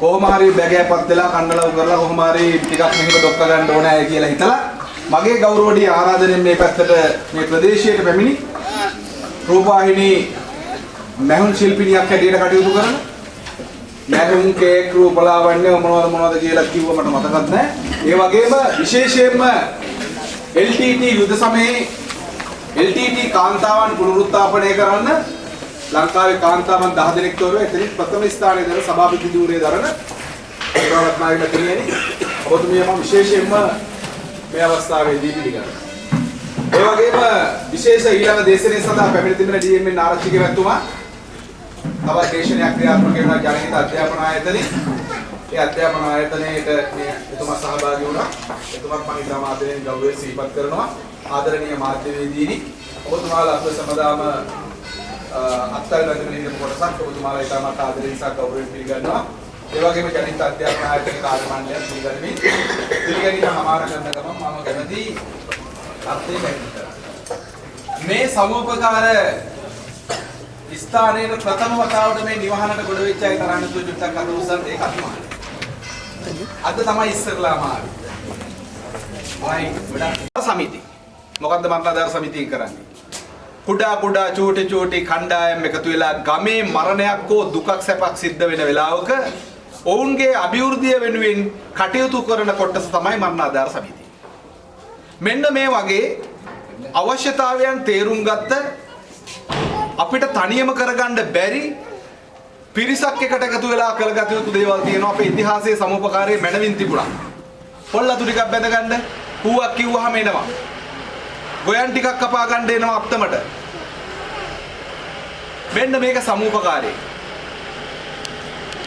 කොහොම හරි බැගෑපත් වෙලා කණ්ඩලව කරලා කොහොම හරි ටිකක් මෙහෙම ඩොක්ක ගන්න ඕනෑ කියලා හිතලා මගේ ගෞරවණීය ආරාධනෙන් මේ පැත්තට මේ ප්‍රදේශයට පැමිණි රූපවාහිනී මැහුන් ශිල්පිනියක් හැටියට කටයුතු කරන මැහුන් කේක් රූපලාවන්‍ය මොනවද මොනවද කියලා කිව්ව මට මතකත් නැහැ. ඒ වගේම විශේෂයෙන්ම LTT යුද සමයේ LTT කාන්තාවන් පුනරුත්ථාපනය කරන්න ලංකාවේ කාන්තාවන් 10 දෙනෙක් තෝරුවා එතනින් ප්‍රථම ස්ථානයේ දරන සභාපති ධූරයේ දරන රත්නායක මැතිණියනි ඔබතුමිය මම විශේෂයෙන්ම මේ අවස්ථාවේදී පිළිගන්නවා. ඒ වගේම විශේෂ ඊළඟ දේශනය සඳහා පැමිණ තිබෙන DMN ආරක්ෂක මැතිතුමා තවත් දේශනයක් ක්‍රියාත්මක වෙනවා ජනහිත අධ්‍යාපන ආයතනයේ. ඒ අධ්‍යාපන ආයතනයේට මේ එතුමා සහභාගී වුණා. එතුමාත් මම ඉතාම ආදරයෙන් ගෞරවයෙන් සිහිපත් කරනවා. ආදරණීය මාධ්‍යවේදීනි ඔබතුමාලා අප සමදාම අත්අඩංගුවට බැඳගෙන ඉන්න කොටසක් ඔබතුමාලා ඉතාමත් ආදරයෙන් සහ ගෞරවයෙන් පිළිගන්නවා. ඒ වගේම ජනිත අධ්‍යාපන ආයතන කාර්ය මණ්ඩලය පිළිගනිමින් පිළිගැනීම හමාර කරන ගමන් මම කැමති අර්ථය පැහැදිලි කරන්න. මේ සමෝපකාර ස්ථානයේ ප්‍රථම වතාවට මේ නිවහනට ගොඩ වෙච්ච අය තරන්න තු චුට්ටක් අත උස්සන්න ඒක අතිමානයි. අද තමයි ඉස්සරලාම ආවේ. ආයි ගොඩක් සමිති. මොකද්ද මරණාධාර සමිතිය කරන්නේ? කුඩා කුඩා චූටි චූටි කණ්ඩායම් එකතු වෙලා ගමේ මරණයක් හෝ දුකක් සැපක් සිද්ධ වෙන වෙලාවක ඔවුන්ගේ අභිවෘද්ධිය වෙනුවෙන් කටයුතු කරන කොටස තමයි මරණාධාර සමිතිය. මෙන්න මේ වගේ අවශ්‍යතාවයන් තේරුම් ගත්ත අපිට තනියම කරගන්න බැරි පිරිසක් එකට එකතු වෙලා කළගත යුතු දේවල් තියෙනවා අපේ ඉතිහාසයේ සමෝපකාරයේ මැනවින් තිබුණා. පොල්ලතු ටිකක් බැඳගන්න, හුවක් කිව්වහම එනවා. ගොයන් ටිකක් කපා ගන්න එනවා අප්තමට. මෙන්න මේක සමූපකාරී.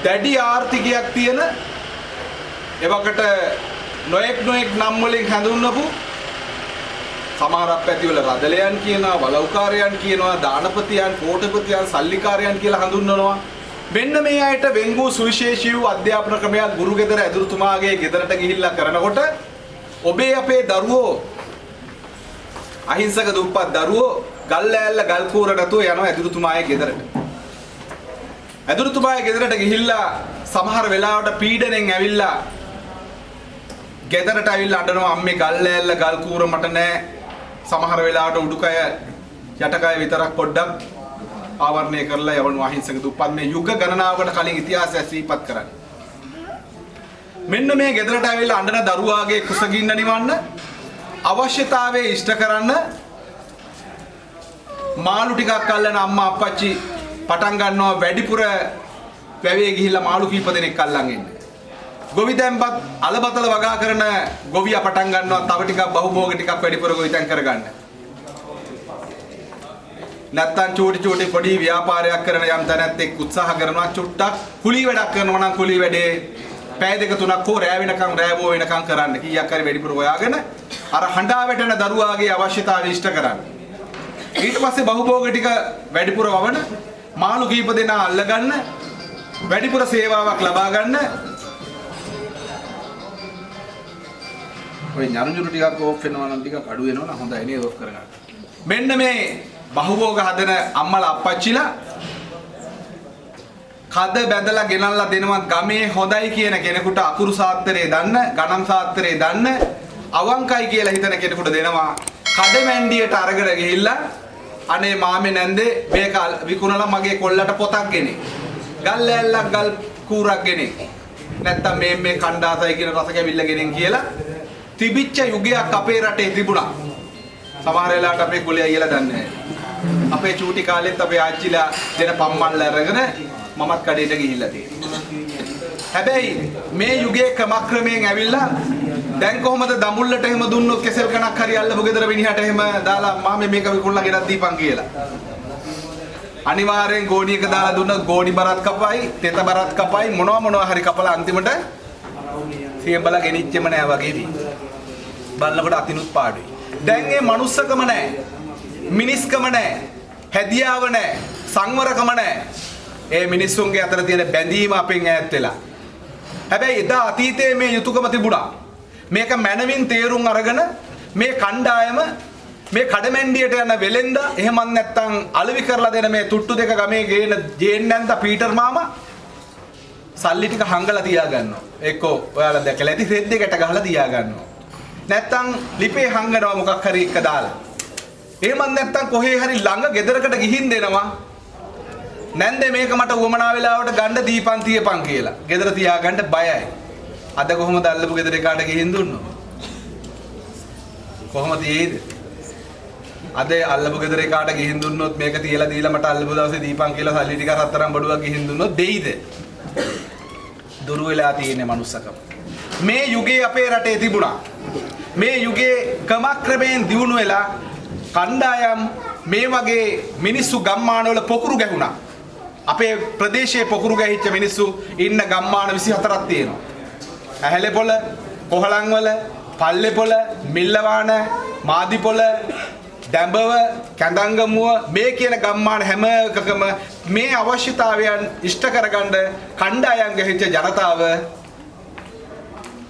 දැඩි ආර්ථිකයක් තියෙන එවකට නොයෙක් නොයෙක් නම් වලින් හැඳුන්වපු සමහරක් පැතිවල රදලයන් කියනවා වලව්කාරයන් කියනවා දානපතියන් කෝටපතියන් සල්ලිකාරයන් කියලා හඳුන්වනවා මෙන්න මේ අයට වෙන්ගූ සුවිශේෂී වූ අධ්‍යාපන ක්‍රමයක් ගුරු ගෙදර ඇදුරුතුමාගේ ගෙදරට ගිහිල්ලා කරනකොට ඔබේ අපේ දරුවෝ අහිංසක දුප්පත් දරුවෝ ගල් ඇල්ල ගල් කූර නැතුව යනවා ඇදුරුතුමාගේ ගෙදරට. ඇදුරුතුමාගේ ගෙදරට ගිහිල්ලා සමහර වෙලාවට පීඩනෙන් ඇවිල්ලා ගෙදරට ඇවිල්ලා අඬනවා අම්මේ ගල් ඇල්ල ගල් කූර මට නෑ. සමහර වෙලාවට උඩුකය යටකය විතරක් පොඩ්ඩක් ආවරණය කරලා යවන අහිංසක දුප්පත්. මේ යුග ගණනාවකට කලින් ඉතිහාසය සිහිපත් කරන්නේ. මෙන්න මේ ගෙදරට ඇවිල්ලා අඬන දරුවාගේ කුසගින්න නිවන්න අවශ්‍යතාවයේ ඉෂ්ට කරන්න මාළු ටිකක් අල්ලන අම්මා අප්පච්චි පටන් ගන්නවා වැඩිපුර වැවේ ගිහිල්ලා මාළු කීප දෙනෙක් අල්ලන් එන්න. ගොවි තැන්පත් අලබතල වගා කරන ගොවියා පටන් ගන්නවා තව ටිකක් බහුභෝග ටිකක් වැඩිපුර ගොවි තැන් කරගන්න. නැත්තම් චූටි චූටි පොඩි ව්‍යාපාරයක් කරන යම් තැනැත්තෙක් උත්සාහ කරනවා චුට්ටක් කුලී වැඩක් කරනවා නම් කුලී වැඩේ පැය දෙක තුනක් හෝ රෑ වෙනකන් රෑබෝ වෙනකන් කරන්න කීයක් හරි වැඩිපුර හොයාගෙන අර හඬා වැටෙන දරුවාගේ අවශ්‍යතාවය ඉෂ්ට කරන්න. ඊට පස්සේ බහුභෝග ටික වැඩිපුර වවන මාළු කීප දෙනා අල්ලගන්න වැඩිපුර සේවාවක් ලබා ගන්න ඔය ඥානජුරු ටිකක් ඕෆ් වෙනවා නම් ටිකක් අඩු වෙනවා නම් හොඳයි නේද ඕෆ් කරගන්න. මෙන්න මේ බහුභෝග හදන අම්මලා අප්පච්චිලා කද බැඳලා ගෙනල්ලා දෙනවා ගමේ හොඳයි කියන කෙනෙකුට අකුරු සාත්‍රයේ දන්න ගණන් සාත්‍රයේ දන්න අවංකයි කියලා හිතන කෙනෙකුට දෙනවා. කඩ මැන්ඩියට අරගෙන ගිහිල්ලා අනේ මාමේ නැන්දේ මේක විකුණලා මගේ කොල්ලට පොතක් ගෙනේ. ගල් ඇල්ලක් ගල් කූරක් ගෙනේ. නැත්තම් මේ මේ කණ්ඩාසයි කියන රස කැවිල්ල ගෙනෙන් කියලා තිබිච්ච යුගයක් අපේ රටේ තිබුණා. සමහර වෙලාවට අපේ කුලේ අයියලා දන්නේ නැහැ. අපේ චූටි කාලෙත් අපේ ආච්චිලා දෙන පම්මන්ල අරගෙන මමත් කඩේට ගිහිල්ලා තියෙනවා. හැබැයි මේ යුගයේ ක්‍රමක්‍රමයෙන් ඇවිල්ලා දැන් කොහොමද දඹුල්ලට එහෙම දුන්නොත් කෙසෙල් කණක් හරි අල්ලපු ගෙදර මිනිහට එහෙම දාලා මාමේ මේක විකුණලා ගෙනත් දීපන් කියලා. අනිවාර්යෙන් ගෝණියක දාලා දුන්න ගෝණි බරත් කපයි, තෙත බරත් කපයි මොනවා මොනවා හරි කපලා අන්තිමට සියඹලා ගෙනිච්චෙම නෑ වගේ දී. බලනකොට අතිනුත් පාඩුයි. දැන් මේ manussකම නෑ. මිනිස්කම නෑ. හැදියාව නෑ. සංවරකම නෑ. ඒ මිනිස්සුන්ගේ අතර තියෙන බැඳීම අපෙන් ඈත් වෙලා. හැබැයි එදා අතීතයේ මේ යුතුයකම තිබුණා. මේක මනමින් තේරුම් අරගෙන මේ කණ්ඩායම මේ කඩමැන්ඩියට යන වෙලෙන්ද එහෙමත් නැත්නම් අලවි කරලා දෙන මේ තුට්ටු දෙක ගමේ ගේන ජේන් නැන්ද පීටර් මාමා සල්ලි ටික හංගලා තියා ගන්නවා. එක්කෝ ඔයාලා දැකලා ඇති රෙද්ද එකට ගහලා තියා ගන්නවා. නැත්තම් ලිපේ හංගනවා මොකක් හරි එක දාලා. එහෙමත් නැත්තම් කොහේ හරි ළඟ ගෙදරකට ගිහින් දෙනවා. නැන්දේ මේක මට උවමනා වෙලාවට ගන්න දීපන් තියපන් කියලා. ගෙදර තියාගන්න බයයි. අද කොහොමද අල්ලපු ගෙදර එකාට ගිහින් දුන්නොත්? කොහොමද ඒද? අද අල්ලපු ගෙදර එකාට ගිහින් දුන්නොත් මේක තියලා දීලා මට අල්ලපු දවසේ දීපන් කියලා සල්ලි ටික රත්තරන් බඩුවක් ගිහින් දුන්නොත් දෙයිද? දුරු වෙලා තියෙන මනුස්සකම. මේ යුගයේ අපේ රටේ තිබුණා. මේ යුගයේ ක්‍රමක්‍රමයෙන් දියුණු වෙලා කණ්ඩායම් මේ වගේ මිනිස්සු ගම්මානවල පොකුරු ගැහුණා. අපේ ප්‍රදේශයේ පොකුරු ගැහිච්ච මිනිස්සු ඉන්න ගම්මාන 24ක් තියෙනවා. ඇහැලේපොළ, කොහලන්වල, පල්ලේපොළ, මිල්ලවාන, මාදිපොළ, දැඹව, කැඳංගමුව මේ කියන ගම්මාන හැම එකකම මේ අවශ්‍යතාවයන් ඉෂ්ට කරගන්න කණ්ඩායම් ගැහිච්ච ජනතාව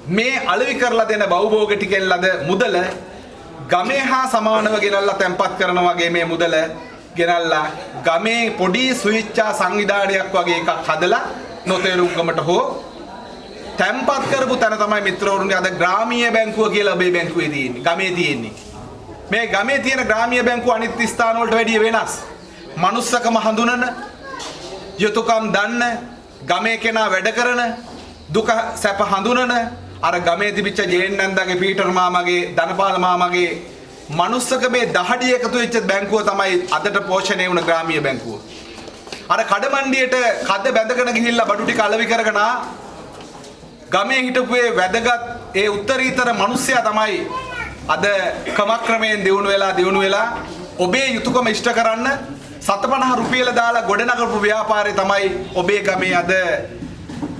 මේ අලෙවි කරලා දෙන බවුභෝග ටිකෙන් ලද මුදල ගමේ හා සමානව ගෙනල්ලා තැන්පත් කරන වගේ මේ මුදල ගෙනල්ලා ගමේ පොඩි සුවිච්චා සංවිධානයක් වගේ එකක් හදලා නොතේරුම්කමට හෝ තැන්පත් කරපු තැන තමයි මිත්‍රවරුන්ගේ අද ග්‍රාමීය බැංකුව කියලා ඔබේ බැංකුවේ තියෙන්නේ ගමේ තියෙන්නේ. මේ ගමේ තියෙන ග්‍රාමීය බැංකුව අනිත් ස්ථාන වලට වැඩිය වෙනස්. manussකම හඳුනන යුතුයකම් දන්න ගමේ කෙනා වැඩ කරන දුක සැප හඳුනන අර ගමේ තිබිච්ච ජේන් නන්දගේ පීටර් මාමගේ ධනපාල මාමගේ මනුස්සකමේ දහඩිය එකතු වෙච්ච බැංකුව තමයි අදට පෝෂණය වුණ ග්‍රාමීය බැංකුව. අර කඩමණ්ඩියට කද්ද බැඳගෙන ගිහිල්ලා බඩු ටික අලෙවි කරගෙන ආ ගමේ හිටපු ඒ වැදගත් ඒ උත්තරීතර මිනිස්සයා තමයි අද ක්‍රමක්‍රමයෙන් දියුණු වෙලා දියුණු වෙලා ඔබේ යුතුයකම ඉෂ්ට කරන්න 750 රුපියල දාලා ගොඩනගපු ව්‍යාපාරය තමයි ඔබේ ගමේ අද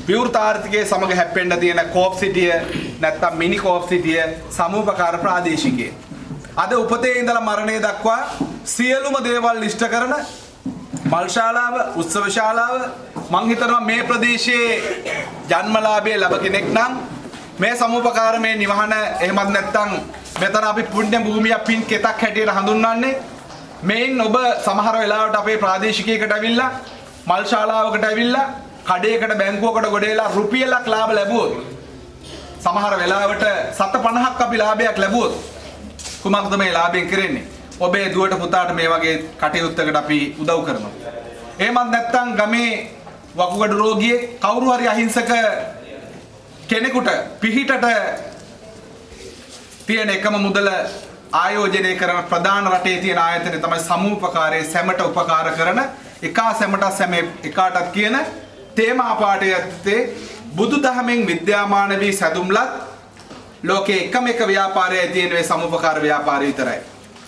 විවෘත ආර්ථිකයේ සමග හැප්පෙන්න තියෙන කෝප් සිටිය නැත්තම් මිනි කෝප් සිටිය සමූපකාර ප්‍රාදේශිකයේ අද උපතේ ඉඳලා මරණය දක්වා සියලුම දේවල් ඉෂ්ට කරන මල් ශාලාව උත්සව ශාලාව මං හිතනවා මේ ප්‍රදේශයේ ජන්මලාභය ලැබ කෙනෙක් නම් මේ සමූපකාරමේ නිවහන එහෙමත් නැත්නම් මෙතන අපි පුණ්‍ය භූමියක් පින් කෙතක් හැටියට හඳුන්වන්නේ. මේන් ඔබ සමහර වෙලාවට අපේ ප්‍රාදේශිකයකට ඇවිල්ලා මල් ශාලාවකට ඇවිල්ලා කඩේකට බැංකුවකට ගොඩේලා රුපියලක් ලාභ ලැබුවොත් සමහර වෙලාවට 750ක් අපි ලාභයක් ලැබුවොත් කුමක්ද මේ ලාභයෙන් කරන්නේ? ඔබේ දුවට පුතාට මේ වගේ කටයුත්තකට අපි උදව් කරනවා. එහෙමත් නැත්නම් ගමේ වකුගඩු රෝගියෙක් කවුරු හරි අහිංසක කෙනෙකුට පිහිටට තියෙන එකම මුදල ආයෝජනය කරන ප්‍රධාන රටේ තියෙන ආයතනය තමයි සමූපකාරයේ සැමට උපකාර කරන එකා සැමට සැම එකාටත් කියන තේමා පාඨය ඇත්තේ බුදුදහමෙන් විද්‍යාමාන වී සැදුම්ලත් ලෝකේ එකම එක ව්‍යාපාරයයි තියෙන මේ සමුපකාර ව්‍යාපාරය විතරයි.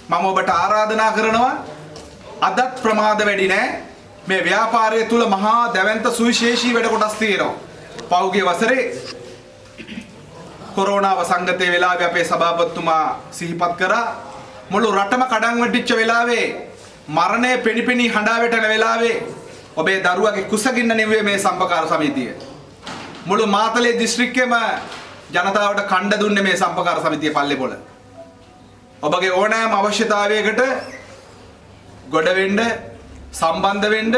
මම ඔබට ආරාධනා කරනවා අදත් ප්‍රමාද වැඩි නෑ මේ ව්‍යාපාරය තුල මහා දැවැන්ත සුවිශේෂී වැඩ කොටස් තියෙනවා. පෞගිය වසරේ කොරෝනා වසංගතයේ වෙලාවේ අපේ සභාපතිතුමා සිහිපත් කරා මුළු රටම කඩන් වැටිච්ච වෙලාවේ මරණය පෙනිපෙනී හඬා වැටෙන වෙලාවේ ඔබේ දරුවගේ කුසගින්න නෙවෙයි මේ සම්පකාර සමිතිය. මුළු මාතලේ දිස්ත්‍රික්කෙම ජනතාවට කණ්ඩ දුන්නේ මේ සම්පකාර සමිතිය පල්ලේපොළ. ඔබගේ ඕනෑම අවශ්‍යතාවයකට ගොඩ වෙන්න සම්බන්ධ වෙන්න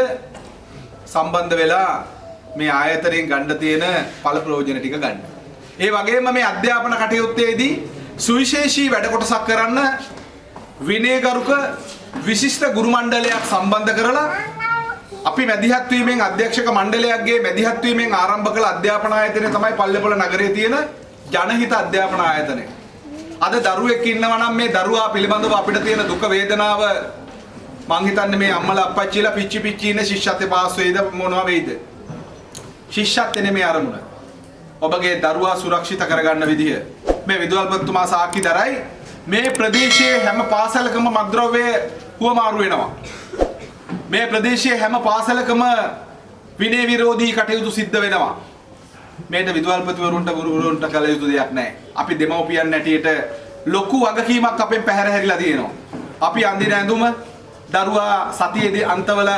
සම්බන්ධ වෙලා මේ ආයතනයෙන් ගන්න තියෙන ඵල ප්‍රයෝජන ටික ගන්න. ඒ වගේම මේ අධ්‍යාපන කටයුත්තේදී සුවිශේෂී වැඩ කොටසක් කරන්න විනයගරුක විශිෂ්ට ගුරු මණ්ඩලයක් සම්බන්ධ කරලා අපි මැදිහත් වීමෙන් අධ්‍යක්ෂක මණ්ඩලයක්ගේ මැදිහත් වීමෙන් ආරම්භ කළ අධ්‍යාපන ආයතනය තමයි පල්ලේපොළ නගරයේ තියෙන ජනහිත අධ්‍යාපන ආයතනය. අද දරුවෙක් ඉන්නවා නම් මේ දරුවා පිළිබඳව අපිට තියෙන දුක වේදනාව මං හිතන්නේ මේ අම්මලා අප්පච්චිලා පිච්චි පිච්චි ඉන්න ශිෂ්‍යත්වේ පාස් වෙයිද මොනවා වෙයිද? ශිෂ්‍යත්වේ නෙමෙයි අරමුණ. ඔබගේ දරුවා සුරක්ෂිත කරගන්න විදිය. මේ විදුහල්පතිතුමා සාක්ෂි දරයි මේ ප්‍රදේශයේ හැම පාසලකම මද්ද්‍රව්‍ය හුවමාරු වෙනවා. මේ ප්‍රදේශයේ හැම පාසලකම විනය විරෝධී කටයුතු සිද්ධ වෙනවා. මේට විදුහල්පතිවරුන්ට ගුරුවරුන්ට කළ යුතු දෙයක් නැහැ. අපි දෙමව්පියන් නැටියට ලොකු වගකීමක් අපෙන් පැහැර හැරිලා තියෙනවා. අපි අඳින ඇඳුම දරුවා සතියේදී අන්තවල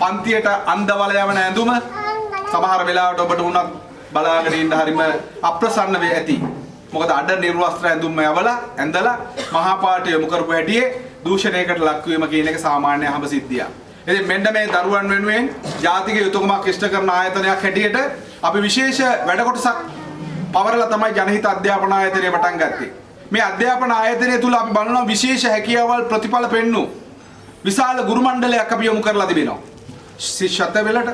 පන්තියට අන්දවල යවන ඇඳුම සමහර වෙලාවට ඔබට උනත් බලාගෙන ඉන්න හරිම අප්‍රසන්න වේ ඇති. මොකද අඩ නිර්වස්ත්‍ර ඇඳුම්ම යවලා ඇඳලා මහා පාට යොමු කරපු හැටියේ දූෂණයකට ලක්වීම කියන එක සාමාන්‍ය හඹ සිද්ධියක්. ඉතින් මෙන්න මේ දරුවන් වෙනුවෙන් ජාතික යුතුයකමක් ඉෂ්ට කරන ආයතනයක් හැටියට අපි විශේෂ වැඩ කොටසක් පවරලා තමයි ජනහිත අධ්‍යාපන ආයතනය පටන් ගත්තේ. මේ අධ්‍යාපන ආයතනය තුල අපි බලනවා විශේෂ හැකියාවල් ප්‍රතිඵල පෙන්වු විශාල ගුරු මණ්ඩලයක් අපි යොමු කරලා තිබෙනවා. ශිෂ්‍යත්ව වෙලට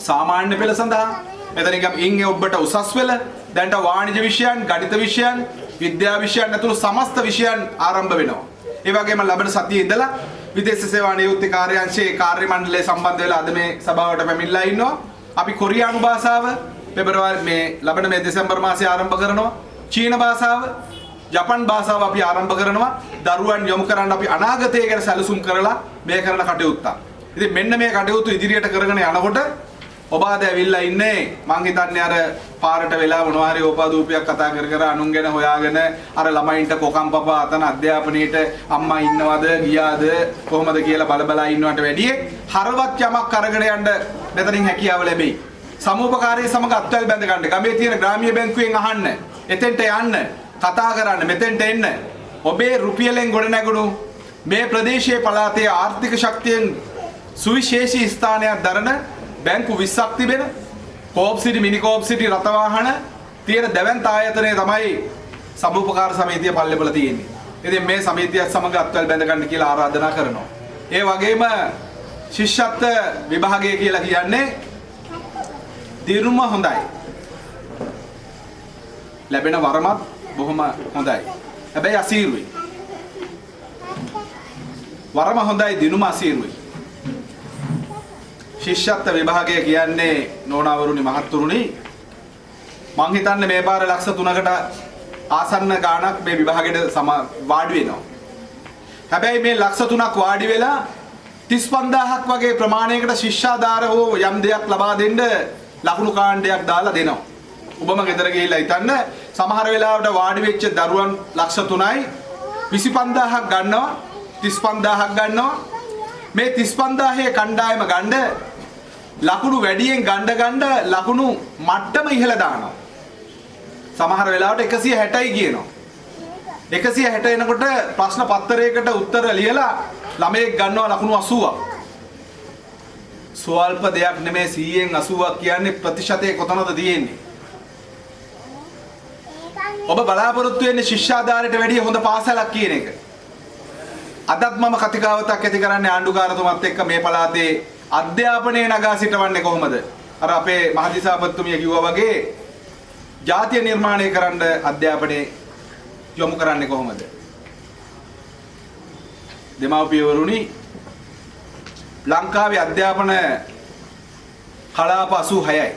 සාමාන්‍ය පෙළ සඳහා මෙතනින් අපි ඉන්නේ ඔබට උසස් පෙළ දැන්ට වාණිජ විෂයන්, ගණිත විෂයන්, විද්‍යා විෂයන් ඇතුළු සමස්ත විෂයන් ආරම්භ වෙනවා. ඒ වගේම ලබන සතියේ ඉඳලා විදේශ සේවා නියුක්ති කාර්යාංශයේ කාර්ය මණ්ඩලය සම්බන්ධ වෙලා අද මේ සභාවට පැමිණලා ඉන්නවා. අපි කොරියානු භාෂාව පෙබරවාරි මේ ලබන මේ දෙසැම්බර් මාසයේ ආරම්භ කරනවා. චීන භාෂාව ජපන් භාෂාව අපි ආරම්භ කරනවා. දරුවන් යොමු කරන්න අපි අනාගතය ගැන සැලසුම් කරලා මේ කරන කටයුත්ත. ඉතින් මෙන්න මේ කටයුතු ඉදිරියට කරගෙන යනකොට ඔබ අද ඇවිල්ලා ඉන්නේ මං හිතන්නේ අර පාරට වෙලා මොනවා හරි ඕපාදූපයක් කතා කර කර අනුන් ගැන හොයාගෙන අර ළමයින්ට කොකම් පපා අතන අධ්‍යාපනයේට අම්මා ඉන්නවද ගියාද කොහොමද කියලා බල බලා ඉන්නවට වැඩිය හරවත් යමක් අරගෙන යන්න මෙතනින් හැකියාව ලැබෙයි. සමූපකාරී සමග අත්වැල් බැඳ ගන්න. ගමේ තියෙන ග්‍රාමීය බැංකුවෙන් අහන්න. එතෙන්ට යන්න. කතා කරන්න. මෙතෙන්ට එන්න. ඔබේ රුපියලෙන් ගොඩ නැගුණු මේ ප්‍රදේශයේ පළාතේ ආර්ථික ශක්තියෙන් සුවිශේෂී ස්ථානයක් දරන බැංකු 20ක් තිබෙන කෝප් සිටි මිනි කෝප් සිටි රථවාහන තියෙන දැවැන්ත ආයතනය තමයි සමුපකාර සමිතිය පල්ලෙපල තියෙන්නේ. ඉතින් මේ සමිතියත් සමග අත්වැල් බැඳ ගන්න කියලා ආරාධනා කරනවා. ඒ වගේම ශිෂ්‍යත්ව විභාගය කියලා කියන්නේ දිනුම හොඳයි. ලැබෙන වරමත් බොහොම හොඳයි. හැබැයි අසීරුයි. වරම හොඳයි දිනුම අසීරුයි. ශිෂ්‍යත්ව විභාගය කියන්නේ නෝනාවරුනි මහත්තුරුනි මං හිතන්නේ මේ පාර ලක්ෂ 3කට ආසන්න ගාණක් මේ විභාගෙට සම වාඩි වෙනවා. හැබැයි මේ ලක්ෂ 3ක් වාඩි වෙලා 35000ක් වගේ ප්‍රමාණයකට ශිෂ්‍යාධාර හෝ යම් දෙයක් ලබා දෙන්න ලකුණු කාණ්ඩයක් දාලා දෙනවා. ඔබම ගෙදර ගිහිල්ලා හිතන්න සමහර වෙලාවට වාඩි වෙච්ච දරුවන් ලක්ෂ 3යි 25000ක් ගන්නවා 35000ක් ගන්නවා මේ 35000 කණ්ඩායම ගන්න ලකුණු වැඩියෙන් ගණ්ඩ ගණ්ඩ ලකුණු මට්ටම ඉහළ දානවා. සමහර වෙලාවට 160යි කියනවා. 160 එනකොට ප්‍රශ්න පත්තරයකට උත්තර ලියලා ළමයෙක් ගන්නවා ලකුණු 80ක්. ස්වල්ප දෙයක් නෙමේ 100න් 80ක් කියන්නේ ප්‍රතිශතය කොතනද තියෙන්නේ? ඔබ බලාපොරොත්තු වෙන්නේ ශිෂ්‍යාධාරයට වැඩිය හොඳ පාසලක් කියන එක. අදත් මම කතිකාවතක් ඇති කරන්නේ ආණ්ඩුකාරතුමත් එක්ක මේ පළාතේ අධ්‍යාපනය නගා සිටවන්නේ කොහොමද? අර අපේ මහදිසාපතිතුමිය කිව්වා වගේ ජාතිය නිර්මාණය කරන්න අධ්‍යාපනයේ යොමු කරන්නේ කොහොමද? දෙමාපියවරුනි ලංකාවේ අධ්‍යාපන කලාප 86යි.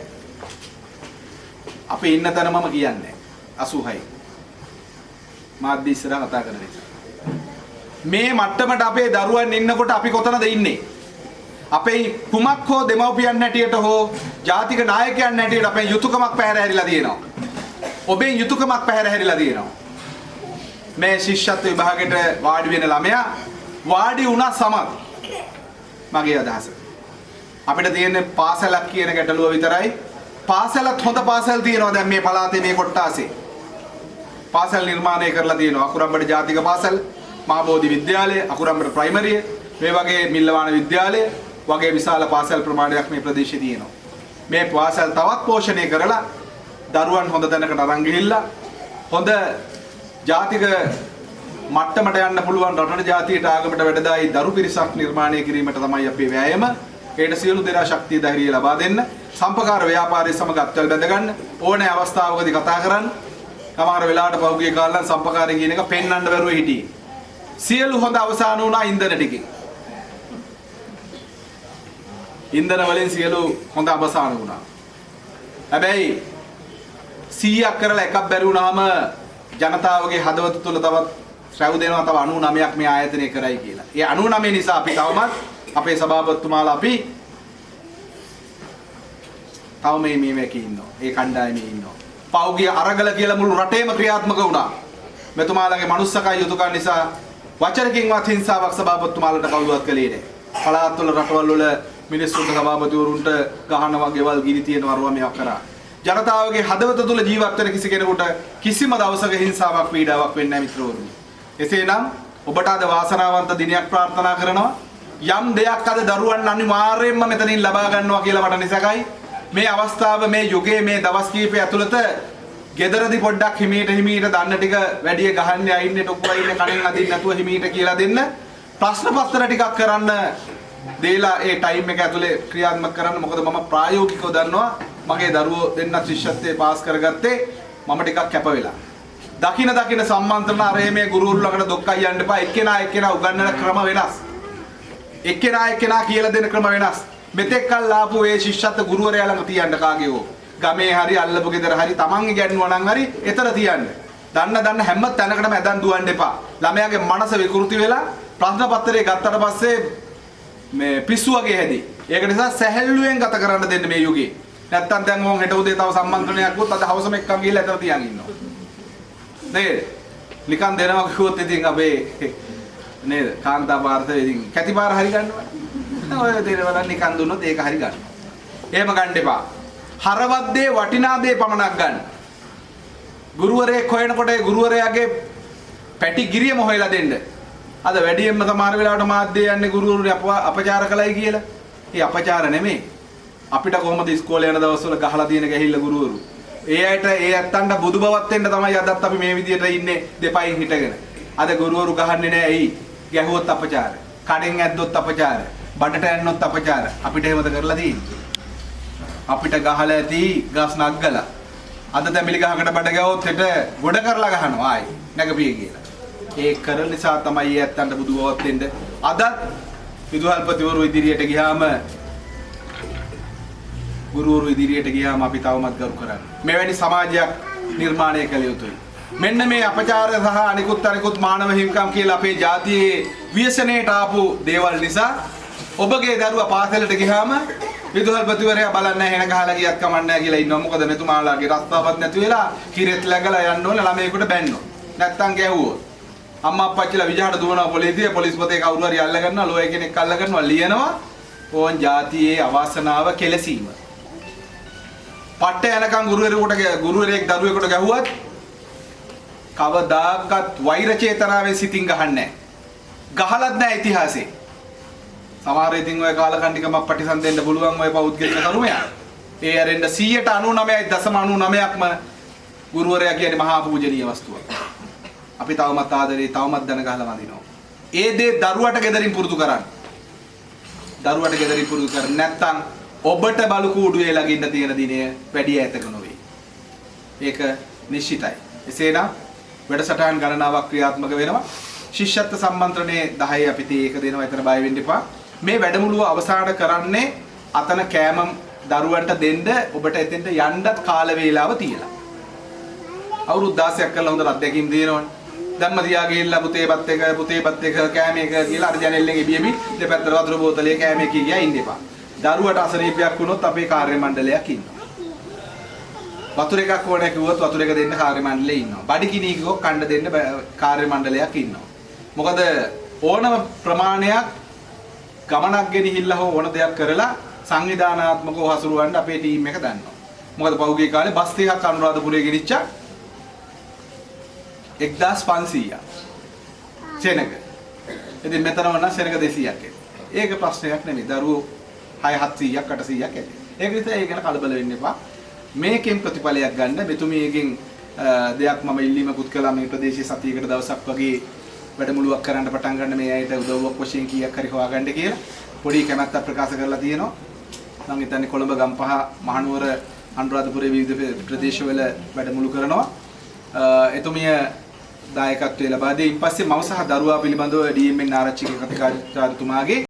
අපි ඉන්න තැන මම කියන්නේ 86යි. මාධ්‍ය ඉස්සරහ කතා කරන නිසා. මේ මට්ටමට අපේ දරුවන් ඉන්නකොට අපි කොතනද ඉන්නේ? අපේ කුමක් හෝ දෙමව්පියන් හැටියට හෝ ජාතික නායකයන් හැටියට අපේ යුතුයකමක් පැහැර හැරිලා තියෙනවා. ඔබේ යුතුයකමක් පැහැර හැරිලා තියෙනවා. මේ ශිෂ්‍යත්ව විභාගෙට වාඩි වෙන ළමයා වාඩි වුණා සමත් මගේ අදහස. අපිට තියෙන්නේ පාසලක් කියන ගැටලුව විතරයි. පාසලත් හොඳ පාසල් තියෙනවා දැන් මේ පළාතේ මේ කොට්ටාසේ. පාසල් නිර්මාණය කරලා තියෙනවා. අකුරම්බඩ ජාතික පාසල්, මහබෝධි විද්‍යාලය, අකුරම්බඩ ප්‍රයිමරිය, මේ වගේ මිල්ලවාන විද්‍යාලය වගේ විශාල පාසල් ප්‍රමාණයක් මේ ප්‍රදේශයේ තියෙනවා. මේ පාසල් තවත් පෝෂණය කරලා දරුවන් හොඳ තැනකට අරන් ගිහිල්ලා හොඳ ජාතික මට්ටමට යන්න පුළුවන් රටට ජාතියට ආගමට වැඩදායි දරු පිරිසක් නිර්මාණය කිරීමට තමයි අපේ වෑයම. ඒට සියලු දෙනා ශක්තිය ධෛර්යය ලබා දෙන්න. සම්පකාර ව්‍යාපාරය සමග අත්වල බැඳ ගන්න. ඕනෑ අවස්ථාවකදී කතා කරන්න. සමහර වෙලාවට පහුගිය කාලෙන් සම්පකාරය කියන එක පෙන්වන්න බැරුව හිටියේ. සියලු හොඳ අවසාන වුණා ඉන්ධන ටිකේ. ඉන්ධන වලින් සියලු හොඳ අවසාන වුණා. හැබැයි 100ක් කරලා එකක් බැරි වුණාම ජනතාවගේ හදවත තුළ තවත් ශ්‍රැව් දෙනවා තව 99ක් මේ ආයතනය කරයි කියලා. ඒ 99 නිසා අපි තවමත් අපේ සභාපතිතුමාලා අපි තව මේ මේ මේකේ ඉන්නවා. ඒ කණ්ඩායමේ ඉන්නවා. පෞගිය අරගල කියලා මුළු රටේම ක්‍රියාත්මක වුණා. මෙතුමාලගේ මනුස්සකයි යුතුයකම් නිසා වචනකින්වත් හිංසාවක් සභාපතිතුමාලට කවුරුවත් කළේ නැහැ. පළාත්වල රටවල් වල මිනිස්සුන්ට සභාපතිවරුන්ට ගහනවා ගෙවල් ගිනි තියනවා අරුවා මේවා කරා. ජනතාවගේ හදවත තුළ ජීවත් වෙන කිසි කෙනෙකුට කිසිම දවසක හිංසාවක් පීඩාවක් වෙන්නේ නැහැ මිත්‍රවරුනි. එසේනම් ඔබට අද වාසනාවන්ත දිනයක් ප්‍රාර්ථනා කරනවා. යම් දෙයක් අද දරුවන් අනිවාර්යයෙන්ම මෙතනින් ලබා ගන්නවා කියලා මට නිසකයි. මේ අවස්ථාව මේ යුගයේ මේ දවස් කීපය ඇතුළත ගෙදරදි පොඩ්ඩක් හිමීට හිමීට දන්න ටික වැඩිය ගහන්න අයින්නේ ටොක්කෝ ඉන්නේ කණෙන් අදින්න නැතුව හිමීට කියලා දෙන්න ප්‍රශ්න පත්‍ර ටිකක් කරන්න දීලා ඒ ටයිම් එක ඇතුලේ ක්‍රියාත්මක කරන්න. මොකද මම ප්‍රායෝගිකව දන්නවා මගේ දරුවෝ දෙන්න ශිෂ්‍යත්වයේ පාස් කරගත්තේ මම ටිකක් කැප වෙලා. දකින දකින සම්මන්ත්‍රණ අරේ මේ ගුරුවරු ළඟට දොක්කයි යන්න එපා. එක්කෙනා එක්කෙනා උගන්වන ක්‍රම වෙනස්. එක්කෙනා එක්කෙනා කියලා දෙන ක්‍රම වෙනස්. මෙතෙක් කල් ආපු ඒ ශිෂ්‍යත්ව ගුරුවරයා ළඟ තියන්න කාගේ හෝ? ගමේ හරි අල්ලපු ගෙදර හරි තමන් ඉගැන්නුවා නම් හරි එතන තියන්න. දන්න දන්න හැම තැනකටම ඇදන් දුවන්න එපා. ළමයාගේ මනස විකෘති වෙලා ප්‍රශ්න පත්‍රය ගත්තට පස්සේ මේ පිස්සු වගේ හැදී. ඒක නිසා සැහැල්ලුවෙන් ගත කරන්න දෙන්න මේ යුගයේ. නැත්තම් දැන් මොන් හෙට උදේ තව සම්මන්ත්‍රණයක් වුත් අද හවසම එක්කන් ගිහලා එතන තියන් ඉන්නවා. නේද? නිකන් දෙනවා කිව්වොත් ඉතින් අපේ නේද? කාන්තා භාරතේ ඉතින් කැති පාර හරි ගන්නවා. ඔය දේවල් නිකන් දුන්නොත් ඒක හරි ගන්නවා එහෙම ගන්න එපා. හරවත් දේ වටිනා දේ පමණක් ගන්න. ගුරුවරයෙක් හොයනකොට ඒ ගුරුවරයාගේ පැටි ගිරියම හොයලා දෙන්න. අද වැඩියෙන්ම සමහර වෙලාවට මාධ්‍ය යන්නේ ගුරුවරුනි අපචාර කළයි කියලා ඒ අපචාර නෙමෙයි අපිට කොහොමද ඉස්කෝලේ යන දවස්වල ගහලා තියෙන ගැහිල්ල ගුරුවරු ඒ අයට ඒ ඇත්තන්ට බුදු බවත් වෙන්න තමයි අදත් අපි මේ විදියට ඉන්නේ දෙපයින් හිටගෙන. අද ගුරුවරු ගහන්නේ නැහැ ඇයි? ගැහුවොත් අපචාර. කඩෙන් ඇද්දොත් අපචාර. බඩට ඇන්නොත් අපචාර. අපිට එහෙමද කරලා තියෙන්නේ? අපිට ගහලා ඇති ගස් නග්ගලා. අද තැඹිලි ගහකට බඩ ගැවුවොත් හෙට ගොඩ කරලා ගහනවා ආයි. නැගපිය කියලා. ඒ කරන නිසා තමයි ඒ ඇත්තන්ට බුදු බවත් වෙන්න. අදත් විදුහල්පතිවරු ඉදිරියට ගියාම ගුරුවරු ඉදිරියට ගියාම අපි තවමත් ගරු කරන්නේ. මෙවැනි සමාජයක් නිර්මාණය කළ යුතුයි. මෙන්න මේ අපචාර සහ අනිකුත් අනිකුත් මානව හිමිකම් කියලා අපේ ජාතියේ ව්‍යසනයට ආපු දේවල් නිසා ඔබගේ දරුවා පාසලට ගියාම විදුහල්පතිවරයා බලන්න හෙන ගහලා ගියත් කමන්නේ කියලා ඉන්නවා. මොකද මෙතුමාලාගේ රස්තාවක් නැති වෙලා කිරෙත් läගලා යන්න ඕනේ ළමයෙකුට බැන්නෝ. නැත්තම් ගැහුවොත්. අම්මා අප්පච්චිලා විජහට දුවනවා පොලිසිය පොලිස්පතේ කවුරු හරි අල්ල ගන්නවා ලෝය කෙනෙක් අල්ල ගන්නවා ලියනවා ඕන් ජාතියේ අවාසනාව කෙලසීම. පට්ට යනකම් ගුරුවරයෙකුට ගුරුවරයෙක් දරුවෙකුට ගැහුවත් කවදාකවත් වෛර චේතනාවෙන් සිතින් ගහන්නේ නැහැ. ගහලත් නැහැ ඉතිහාසයේ. සමහර ඉතින් ඔය කාලකන්නිකමක් පටිසන් දෙන්න පුළුවන් ඔය පෞද්ගලික කරුමයා. ඒ ඇරෙන්න 199.99%ක්ම ගුරුවරයා කියන්නේ මහා පූජනීය වස්තුවක්. අපි තවමත් ආදරේ තවමත් දන ගහලා වඳිනවා. ඒ දේ දරුවට gederin පුරුදු කරන්න. දරුවට gederin පුරුදු කර නැත්නම් ඔබට බලු කූඩුවේ ළඟින්න තියෙන දිනය වැඩි ඈතක නොවේ. ඒක නිශ්චිතයි. එසේනම් වැඩසටහන් ගණනාවක් ක්‍රියාත්මක වෙනවා. ශිෂ්‍යත්ව සම්මන්ත්‍රණයේ 10 අපි තේ ඒක දෙනවා. එතන බය වෙන්න එපා. මේ වැඩමුළුව අවසන් කරන්නේ අතන කෑම දරුවන්ට දෙන්න ඔබට එතෙන්ට යන්නත් කාල වේලාව තියලා. අවුරුදු 16ක් කරලා හොඳ අත්දැකීම් දිනනවනේ. ධම්ම තියා ගිහිල්ලා පුතේපත් එක පුතේපත් එක කෑම එක කියලා අර ජනෙල්ලෙන් ඉබියමි දෙපැත්තට වතුර බෝතලේ කෑම එක කියා ඉන්න එපා. දරුවට අසනීපයක් වුණොත් අපේ කාර්ය මණ්ඩලයක් ඉන්නවා. වතුර එකක් ඕනේ කිව්වොත් වතුර එක දෙන්න කාර්ය මණ්ඩලේ ඉන්නවා. බඩගිනි කිව්වොත් කණ්ඩ දෙන්න කාර්ය මණ්ඩලයක් ඉන්නවා. මොකද ඕනම ප්‍රමාණයක් ගමනක් ගෙනහිල්ලා හෝ ඕන දෙයක් කරලා සංවිධානාත්මකව හසුරුවන්න අපේ ටීම් එක දන්නවා. මොකද පහුගිය කාලේ බස් ටිකක් අනුරාධපුරයේ ගෙනිච්චා 1500ක්. සෙනග. ඉතින් මෙතනම නම් සෙනග 200ක් ඒක ප්‍රශ්නයක් නෙමෙයි. දරුවෝ 6 700ක් 800ක් ඇති. ඒක නිසා ඒ ගැන කලබල වෙන්න එපා. මේකෙන් ප්‍රතිඵලයක් ගන්න මෙතුමියගෙන් දෙයක් මම ඉල්ලීමකුත් කළා මේ ප්‍රදේශයේ සතියකට දවසක් වගේ වැඩමුළුවක් කරන්න පටන් ගන්න මේ අයට උදව්වක් වශයෙන් කීයක් හරි හොයාගන්න කියලා පොඩි කැමැත්තක් ප්‍රකාශ කරලා තියෙනවා. මම හිතන්නේ කොළඹ ගම්පහ මහනුවර අනුරාධපුරයේ විවිධ ප්‍රදේශවල වැඩමුළු කරනවා. එතුමිය දායකත්වයේ ලබා දී ඉන්පස්සේ මව සහ දරුවා පිළිබඳව DMN ආරච්චිගේ කතිකාචාර්යතුමාගේ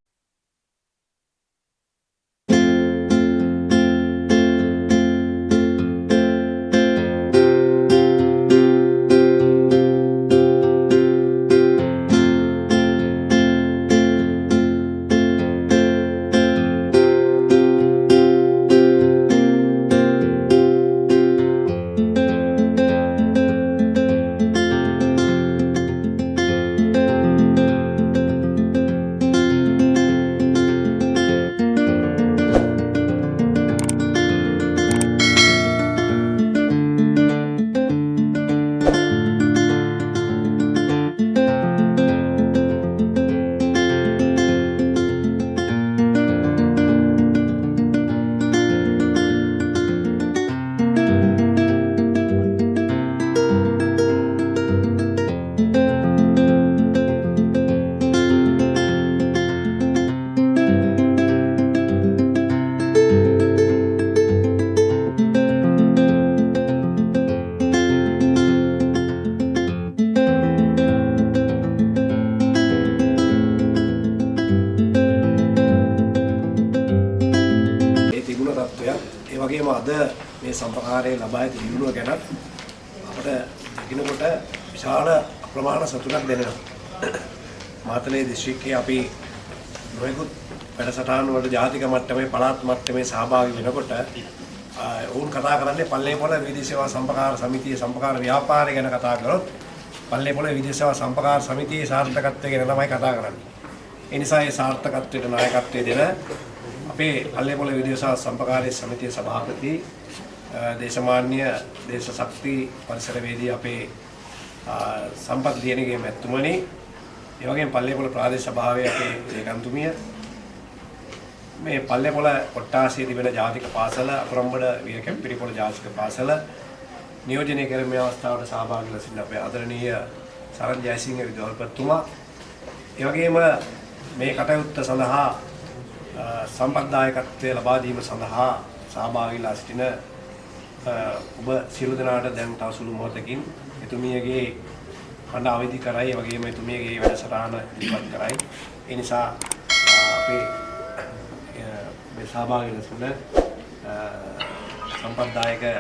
දිස්ත්‍රික්කයේ අපි නොයෙකුත් වැඩසටහන් වලට ජාතික මට්ටමේ පළාත් මට්ටමේ සහභාගී වෙනකොට ආ, ඔවුන් කතා කරන්නේ පල්ලේපොළ විදේශ සේවා සම්පකාර සමිතිය සම්පකාර ව්‍යාපාරය ගැන කතා කරොත් පල්ලේපොළ විදේශ සේවා සම්පකාර සමිතියේ සාර්ථකත්වය ගැන තමයි කතා කරන්නේ. ඒ නිසා ඒ සාර්ථකත්වයට නායකත්වය දෙන අපේ පල්ලේපොළ විදේශ සේවා සම්පකාරයේ සමිතියේ සභාපති අ, දේශමාන්‍ය දේශ ශක්ති පරිසරවේදී අපේ අ, සම්පත් දියණිගේ මැතිතුමනි ඒ වගේම පල්ලේපොළ ප්‍රාදේශ සභාවේ අපේ ලේකම්තුමිය මේ පල්ලේපොළ කොට්ටාසියේ තිබෙන ජාතික පාසල අපරම්බඩ වීර කැප්පිරිපොළ ජාතික පාසල නියෝජනය කරන මේ අවස්ථාවට සහභාගී වෙලා සිටින අපේ ආදරණීය සරත් ජයසිංහ විදුහල්පතිතුමා. ඒ වගේම මේ කටයුත්ත සඳහා අ, සම්පත්දායකත්වය ලබා දීම සඳහා සහභාගී වෙලා සිටින අ, ඔබ සියලු දෙනාට දැන් තව සුළු මොහොතකින් එතුමියගේ හඬ අවදි කරයි. ඒ වගේම එතුමියගේ වැඩසටහන ඉදිරිපත් කරයි. ඒ නිසා අ, අපේ අ, මේ සහභාගී වෙන සිටින අ, සම්පත්දායක අ,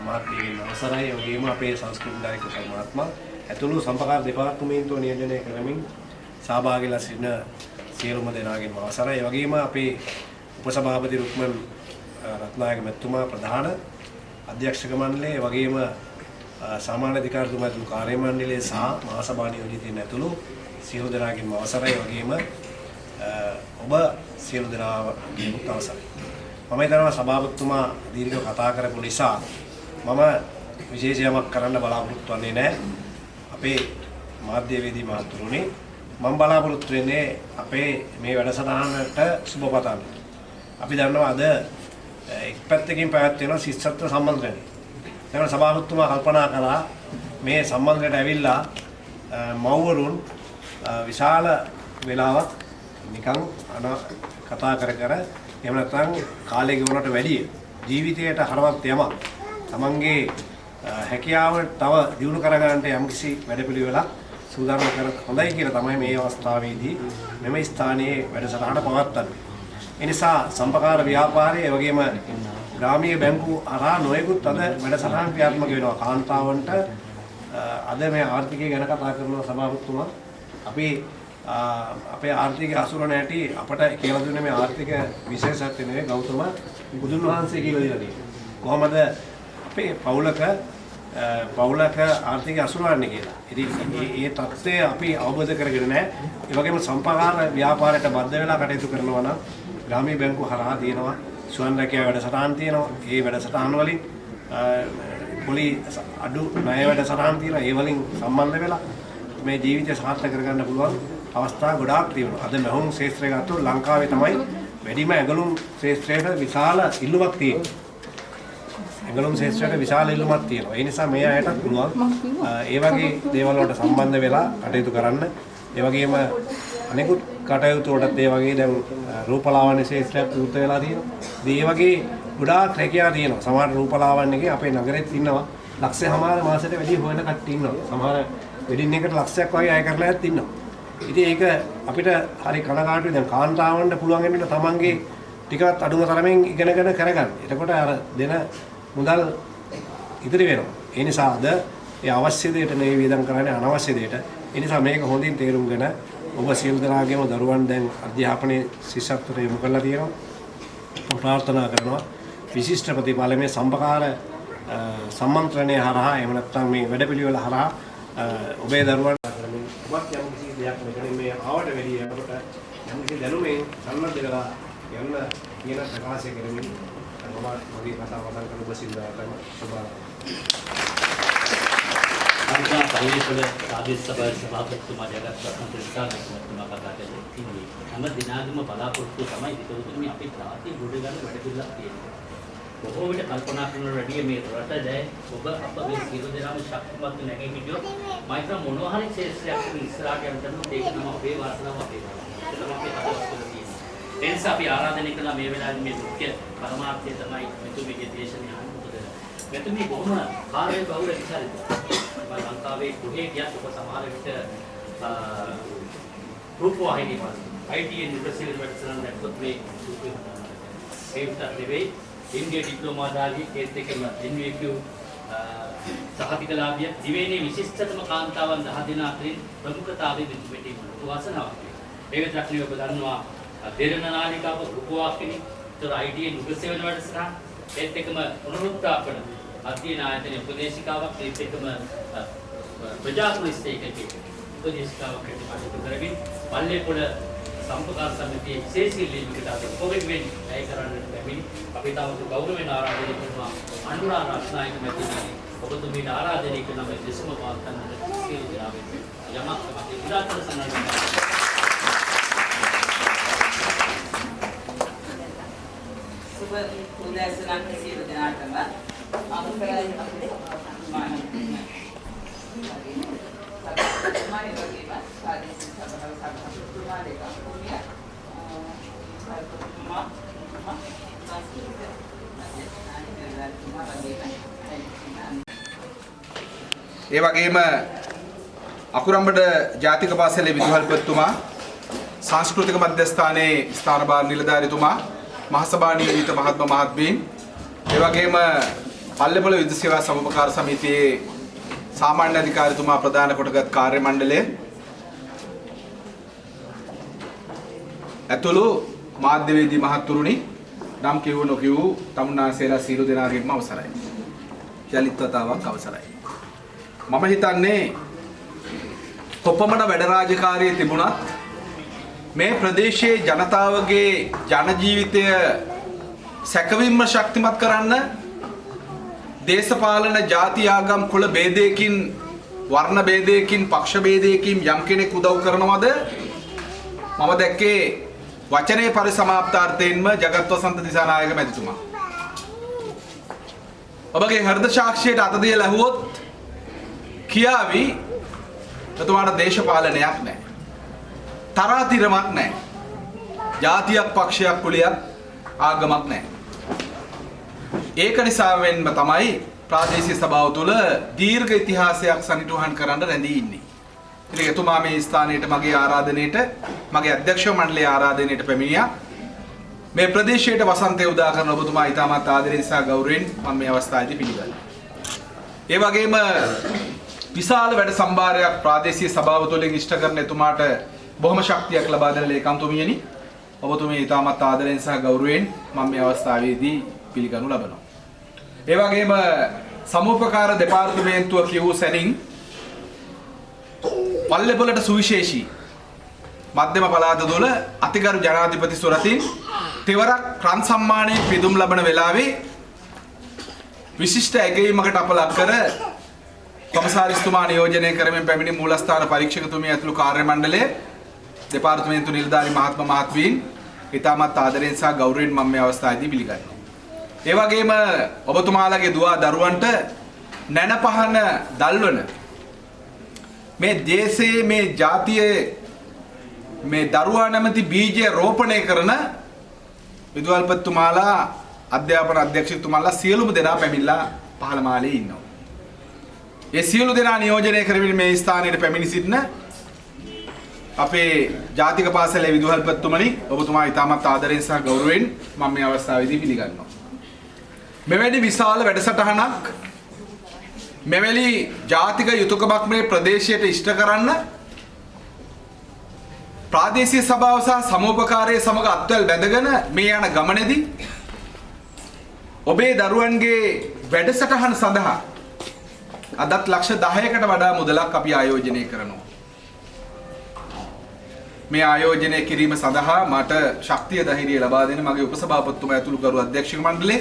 මහත්මියගෙන් අවසරයි. ඒ වගේම අපේ සංස්කෘතික දායක මහත්මයා. ඇතුළු සම්පකාර දෙපාර්තමේන්තුව නියෝජනය කරමින් සහභාගීලා සිටින සියලුම දෙනාගෙන් අවසරයි. ඒ වගේම අපේ උපසභාපති රුක්මන් අ, රත්නායක මැතිතුමා ප්‍රධාන අධ්‍යක්ෂක මණ්ඩලය ඒ වගේම අ, සාමාන්‍ය අධිකාරිතුමා ඇතුළු කාර්ය මණ්ඩලය සහ මහසභා නියෝජිතයින් ඇතුළු සියලු දෙනාගෙන් අවසරයි. ඒ වගේම අ, ඔබ සියලු දෙනාගෙන් අවසරයි. මම හිතනවා සභාපතිතුමා දීර්ඝව කතා කරපු නිසා මම විශේෂ යමක් කරන්න බලාපොරොත්තු වෙන්නේ නැහැ. අපේ මාධ්‍යවේදී මහතුරුනි මම බලාපොරොත්තු වෙන්නේ අපේ මේ වැඩසටහනට සුබ පතන්න. අපි දන්නවා අද එක් පැත්තකින් පැවැත්වෙන ශිෂ්‍යත්ව සම්මන්ත්‍රණය. දැන් සභාපතිතුමා කල්පනා කළා මේ සම්මන්ත්‍රණයට ඇවිල්ලා අ, මව්වරුන් අ, විශාල වෙලාවක් නිකන් අන කතා කර කර එහෙම නැත්නම් කාලය ගෙවනට වැඩිය ජීවිතයට හරවත් යමක් තමන්ගේ අ, හැකියාව තව දියුණු කරගන්නට යම්කිසි වැඩපිළිවෙලක් සූදානම් කර හොඳයි කියලා තමයි මේ අවස්ථාවේදී මෙම ස්ථානයේ වැඩසටහන පවත්වන්නේ. ඒ නිසා සම්පකාර ව්‍යාපාරය ඒ වගේම ග්‍රාමීය බැංකු හරහා නොයෙකුත් අද වැඩසටහන් ක්‍රියාත්මක වෙනවා කාන්තාවන්ට අ, අද මේ ආර්ථිකය ගැන කතා කරන සභාපතිතුමා අපි අ, අපේ ආර්ථික අසුර නැටි අපට කියලා දුන්නේ මේ ආර්ථික විශේෂත්වය නෙවෙයි ගෞතම බුදුන් වහන්සේ කියලා දීලා තියෙනවා. කොහොමද අපේ පවුලක අ, පවුලක ආර්ථික අසුරවන්නේ කියලා. ඉතින් මේ මේ தත්ත්වය අපි අවබෝධ කරගෙන නැහැ. ඒ වගේම සම්පකාර ව්‍යාපාරයට බද්ධ වෙලා කටයුතු කරනවා නම් ග්‍රාමීය බැංකුව හරහා තියෙනවා ස්වයං රැකියා වැඩසටහන් තියෙනවා. ඒ වැඩසටහන් වලින් පොලි අඩු ණය වැඩසටහන් තියෙනවා. ඒ වලින් සම්බන්ධ වෙලා මේ ජීවිතය සාර්ථක කරගන්න පුළුවන් අවස්ථා ගොඩාක් තියෙනවා. අද මහුම් ශාස්ත්‍රය ගත්තොත් ලංකාවේ තමයි වැඩිම ඇඟලුම් ශාස්ත්‍රයට විශාල ඉල්ලුමක් තියෙන්නේ. ඇඟලුම් ශාස්ත්‍රයට විශාල ඉල්ලුමක් තියෙනවා. ඒ නිසා මේ අයටත් පුළුවන් ඒ වගේ දේවල් වලට සම්බන්ධ වෙලා කටයුතු කරන්න. ඒ වගේම අනෙකුත් කටයුතු වලටත් ඒ වගේ දැන් අ, රූපලාවන්‍ය ශාස්ත්‍රයක් විවෘත වෙලා තියෙනවා. ඉතින් ඒ වගේ ගොඩාක් රැකියා තියෙනවා. සමහර රූපලාවන්‍යකේ අපේ නගරෙත් ඉන්නවා. ලක්ෂය හමාර මාසෙට වැඩි හොයන කට්ටිය ඉන්නවා. සමහර වෙඩින් එකට ලක්ෂයක් වගේ අය කරලා ඇත් ඉන්නවා. ඉතින් ඒක අපිට හරි කනගාටුයි දැන් කාන්තාවන්ට පුළුවන් වෙන්නේ තමන්ගේ ටිකවත් අඩුම තරමින් ඉගෙනගෙන කරගන්න. එතකොට අර දෙන මුදල් ඉතිරි වෙනවා. ඒ නිසා අද ඒ අවශ්‍ය දෙයට නෙවෙයි වියදම් කරන්නේ අනවශ්‍ය දෙයට. ඒ නිසා මේක හොඳින් තේරුම්ගෙන ඔබ සියලු දෙනාගේම දරුවන් දැන් අධ්‍යාපනයේ ශිෂ්‍යත්වයට යොමු කරලා තියෙනවා. මම ප්‍රාර්ථනා කරනවා විශිෂ්ට ප්‍රතිඵල මේ සම්පකාර අ, සම්මන්ත්‍රණය හරහා එහෙම නැත්නම් මේ වැඩපිළිවෙල හරහා අ, ඔබේ දරුවන් කරමින් ඔබත් යම් කිසි දෙයක් මෙතන මේ ආවට වැඩි යනකොට යම් කිසි දැනුමෙන් සම්බන්ධ වෙලා යන්න කියන ප්‍රකාශය කරමින් මම මගේ කතාව අවසන් කරන ඔබ සිල්දාටම සුබ අනිසා පරිවේශවල ආදේශ සභාවේ සභාපතිතුමා ජගත් රත්න ත්‍රිස්ථානතුමා කතා කළේ ඉන්නේ හැම දිනකම බලාපොරොත්තු තමයි විතරුතුනි අපි රාත්‍රී ගොඩ ගන්න වැඩ පිළිලක් තියෙනවා. බොහෝ විට කල්පනා කරන වැඩිය මේ රට ජය ඔබ අප මේ සියලු දෙනාම ශක්තිමත් නැගෙ හිටියොත් මයිත්‍ර මොනවා හරි ශේෂ්ත්‍රයක් ඉස්සරහට යන්න තමයි ඒක තමයි අපේ වාසනාව අපේ වාසනාව. ඒක තමයි අපේ හදවත තුළ තියෙන්නේ. ඒ නිසා අපි ආරාධනය කළා මේ වෙලාවේ මේ මුඛ්‍ය පරමාර්ථය තමයි මෙතුමිගේ දේශනය අහන්න මොකද මෙතුමි බොහොම කාර්ය බහුල විචාරිත. මම ලංකාවේ කොහේ ගියත් ඔබ සමහර විට අ, රූපවාහිනී වල ITN නිවර්සිටි වැඩසටහන දැක්කොත් මේ රූපේ ඒ විතර නෙවෙයි ඉන්දියා ඩිප්ලෝමාදාගේ කේස් එකම NVQ සහතිකලාභිය දිවයිනේ විශිෂ්ටතම කාන්තාවන් 10 දෙනා අතරින් ප්‍රමුඛතාවයේ විදුපෙටි මොනක වාසනාවක්. මේක ත්‍ක්ෂණිය ඔබ දන්නවා දෙරණ නාලිකාව රූපවාහිනී තොර ITA නුගසේවන වැඩසටහන ඒත් එකම පුනරුත්ථාපන අධ්‍යයන ආයතනයේ උපදේශිකාවක් ඒත් එකම අ, ප්‍රජාකුලිස්ත එකකේ උපදේශිකාවක් හැටියට කටයුතු කරමින් පල්ලේපොළ සම්පකාර සමිතියේ විශේෂ ඉල්ලීමකට අද කොවිඩ් වෙන් ඇය කරන්නට පැමිණි. අපි තවද ගෞරවයෙන් ආරාධනය කරනවා අනුරා රත්නායක මැතිණිය ඔබතුමීට ආරාධනය කරන මේ දෙසම පවත්වන්නට සියලු දෙනා වෙනුවෙන් යමක් තමයි විරාජන සන්නද්ධ සුබ උදෑසනක් සියලු දෙනාටම. අනුකරයි මානසික මානසික වගේම සාධිත සබහව සබහතුමා දෙක කුමිය සල්පතුමා සංස්කෘතික අධ්‍යක්ෂණානි වගේම ඒ වගේම අකුරම්බඩ ජාතික පාසලේ විදුහල්පතිතුමා සංස්කෘතික මධ්‍යස්ථානයේ ස්ථානභාර නිලධාරිතුමා මහසභා නියමිත මහත්ම මහත්මීන් ඒ වගේම පල්ලේපොළ විද්‍යුත් සේවා සමුපකාර සමිතියේ සාමාන්‍ය අධිකාරිතුමා ප්‍රධාන කොටගත් කාර්ය මණ්ඩලය ඇතුළු මාධ්‍යවේදී මහත්තුරුනි නම් කිව්ව නොකිව් තමුන්නාසේලා සියලු දෙනාගේම අවසරයි. යලිත් වතාවක් අවසරයි. මම හිතන්නේ කොපමණ වැඩ රාජකාරිය තිබුණත් මේ ප්‍රදේශයේ ජනතාවගේ ජන ජීවිතය සැකවින්ම ශක්තිමත් කරන්න දේශපාලන ජාතියාගම් කුල ભેදයකින් වර්ණ ભેදයකින් පක්ෂ ભેදයකින් යම් කෙනෙක් උදව් කරනවද? මම දැක්කේ වචනේ පරිසමාප්තාර්ථයෙන්ම జగත් වසන්ත දිසානායක මැතිතුමා. ඔබගේ හෘද සාක්ෂියට අත දීලා ඇහුවොත් කියාවි එතුමාට දේශපාලනයක් නැහැ තරාතිරමක් නැහැ ජාතියක් පක්ෂයක් කුලයක් ආගමක් නැහැ ඒක නිසාවෙන්ම තමයි ප්‍රාදේශීය සභාව තුළ දීර්ඝ ඉතිහාසයක් සනිටුහන් කරන්න රැඳී ඉන්නේ. ඉතින් එතුමා මේ ස්ථානයට මගේ ආරාධනයට මගේ අධ්‍යක්ෂ මණ්ඩලයේ ආරාධනයට පැමිණියා. මේ ප්‍රදේශයට වසන්තය උදා කරන ඔබතුමා ඉතාමත් ආදරයෙන් සහ ගෞරවයෙන් මම මේ අවස්ථාවේදී පිළිගන්නවා. ඒ වගේම විශාල වැඩ සම්භාරයක් ප්‍රාදේශීය සභාව තුළින් ඉෂ්ට කරන එතුමාට බොහොම ශක්තියක් ලබා දෙන ලේකම්තුමියනි ඔබතුමිය ඉතාමත් ආදරයෙන් සහ ගෞරවයෙන් මම මේ අවස්ථාවේදී පිළිගනු ලබනවා. ඒ වගේම සමූපකාර දෙපාර්තමේන්තුව කියවූ සැනින් පල්ලෙපොලට සුවිශේෂී මධ්‍යම පළාත තුළ අතිගරු ජනාධිපති සුරතින් තෙවරක් රන් සම්මානයේ පිදුම් ලබන වෙලාවේ විශිෂ්ට ඇගයීමකට අප ලක් කර කොමසාරිස්තුමා නියෝජනය කරමින් පැමිණි මූලස්ථාන පරීක්ෂකතුමිය ඇතුළු කාර්ය මණ්ඩලය දෙපාර්තමේන්තු නිලධාරි මහත්ම මහත්මීන් ඉතාමත් ආදරයෙන් සහ ගෞරවයෙන් මම මේ අවස්ථාවේදී පිළිගන්නවා. ඒ වගේම ඔබතුමාලගේ දුවා දරුවන්ට නැන පහන දල්වන මේ දේශයේ මේ ජාතියේ මේ දරුවා නැමැති බීජය රෝපණය කරන විදුහල්පතිතුමාලා අධ්‍යාපන අධ්‍යක්ෂකතුමාලා සියලුම දෙනා පැමිණලා පහළ මාලේ ඉන්නවා. ඒ සියලු දෙනා නියෝජනය කරමින් මේ ස්ථානයට පැමිණි සිටින අපේ ජාතික පාසලේ විදුහල්පතිතුමනි ඔබතුමා ඉතාමත් ආදරයෙන් සහ ගෞරවයෙන් මම මේ අවස්ථාවේදී පිළිගන්නවා. මෙවැනි විශාල වැඩසටහනක් මෙවැනි ජාතික යුතුයකමක් මේ ප්‍රදේශයට ඉෂ්ට කරන්න ප්‍රාදේශීය සභාව සහ සමූපකාරයේ සමග අත්වැල් බැඳගෙන මේ යන ගමනේදී ඔබේ දරුවන්ගේ වැඩසටහන සඳහා අදත් ලක්ෂ 10කට වඩා මුදලක් අපි ආයෝජනය කරනවා. මේ ආයෝජනය කිරීම සඳහා මට ශක්තිය ධෛර්යය ලබා දෙන මගේ උපසභාපතිතුමා ඇතුළු කරු අධ්‍යක්ෂක මණ්ඩලය,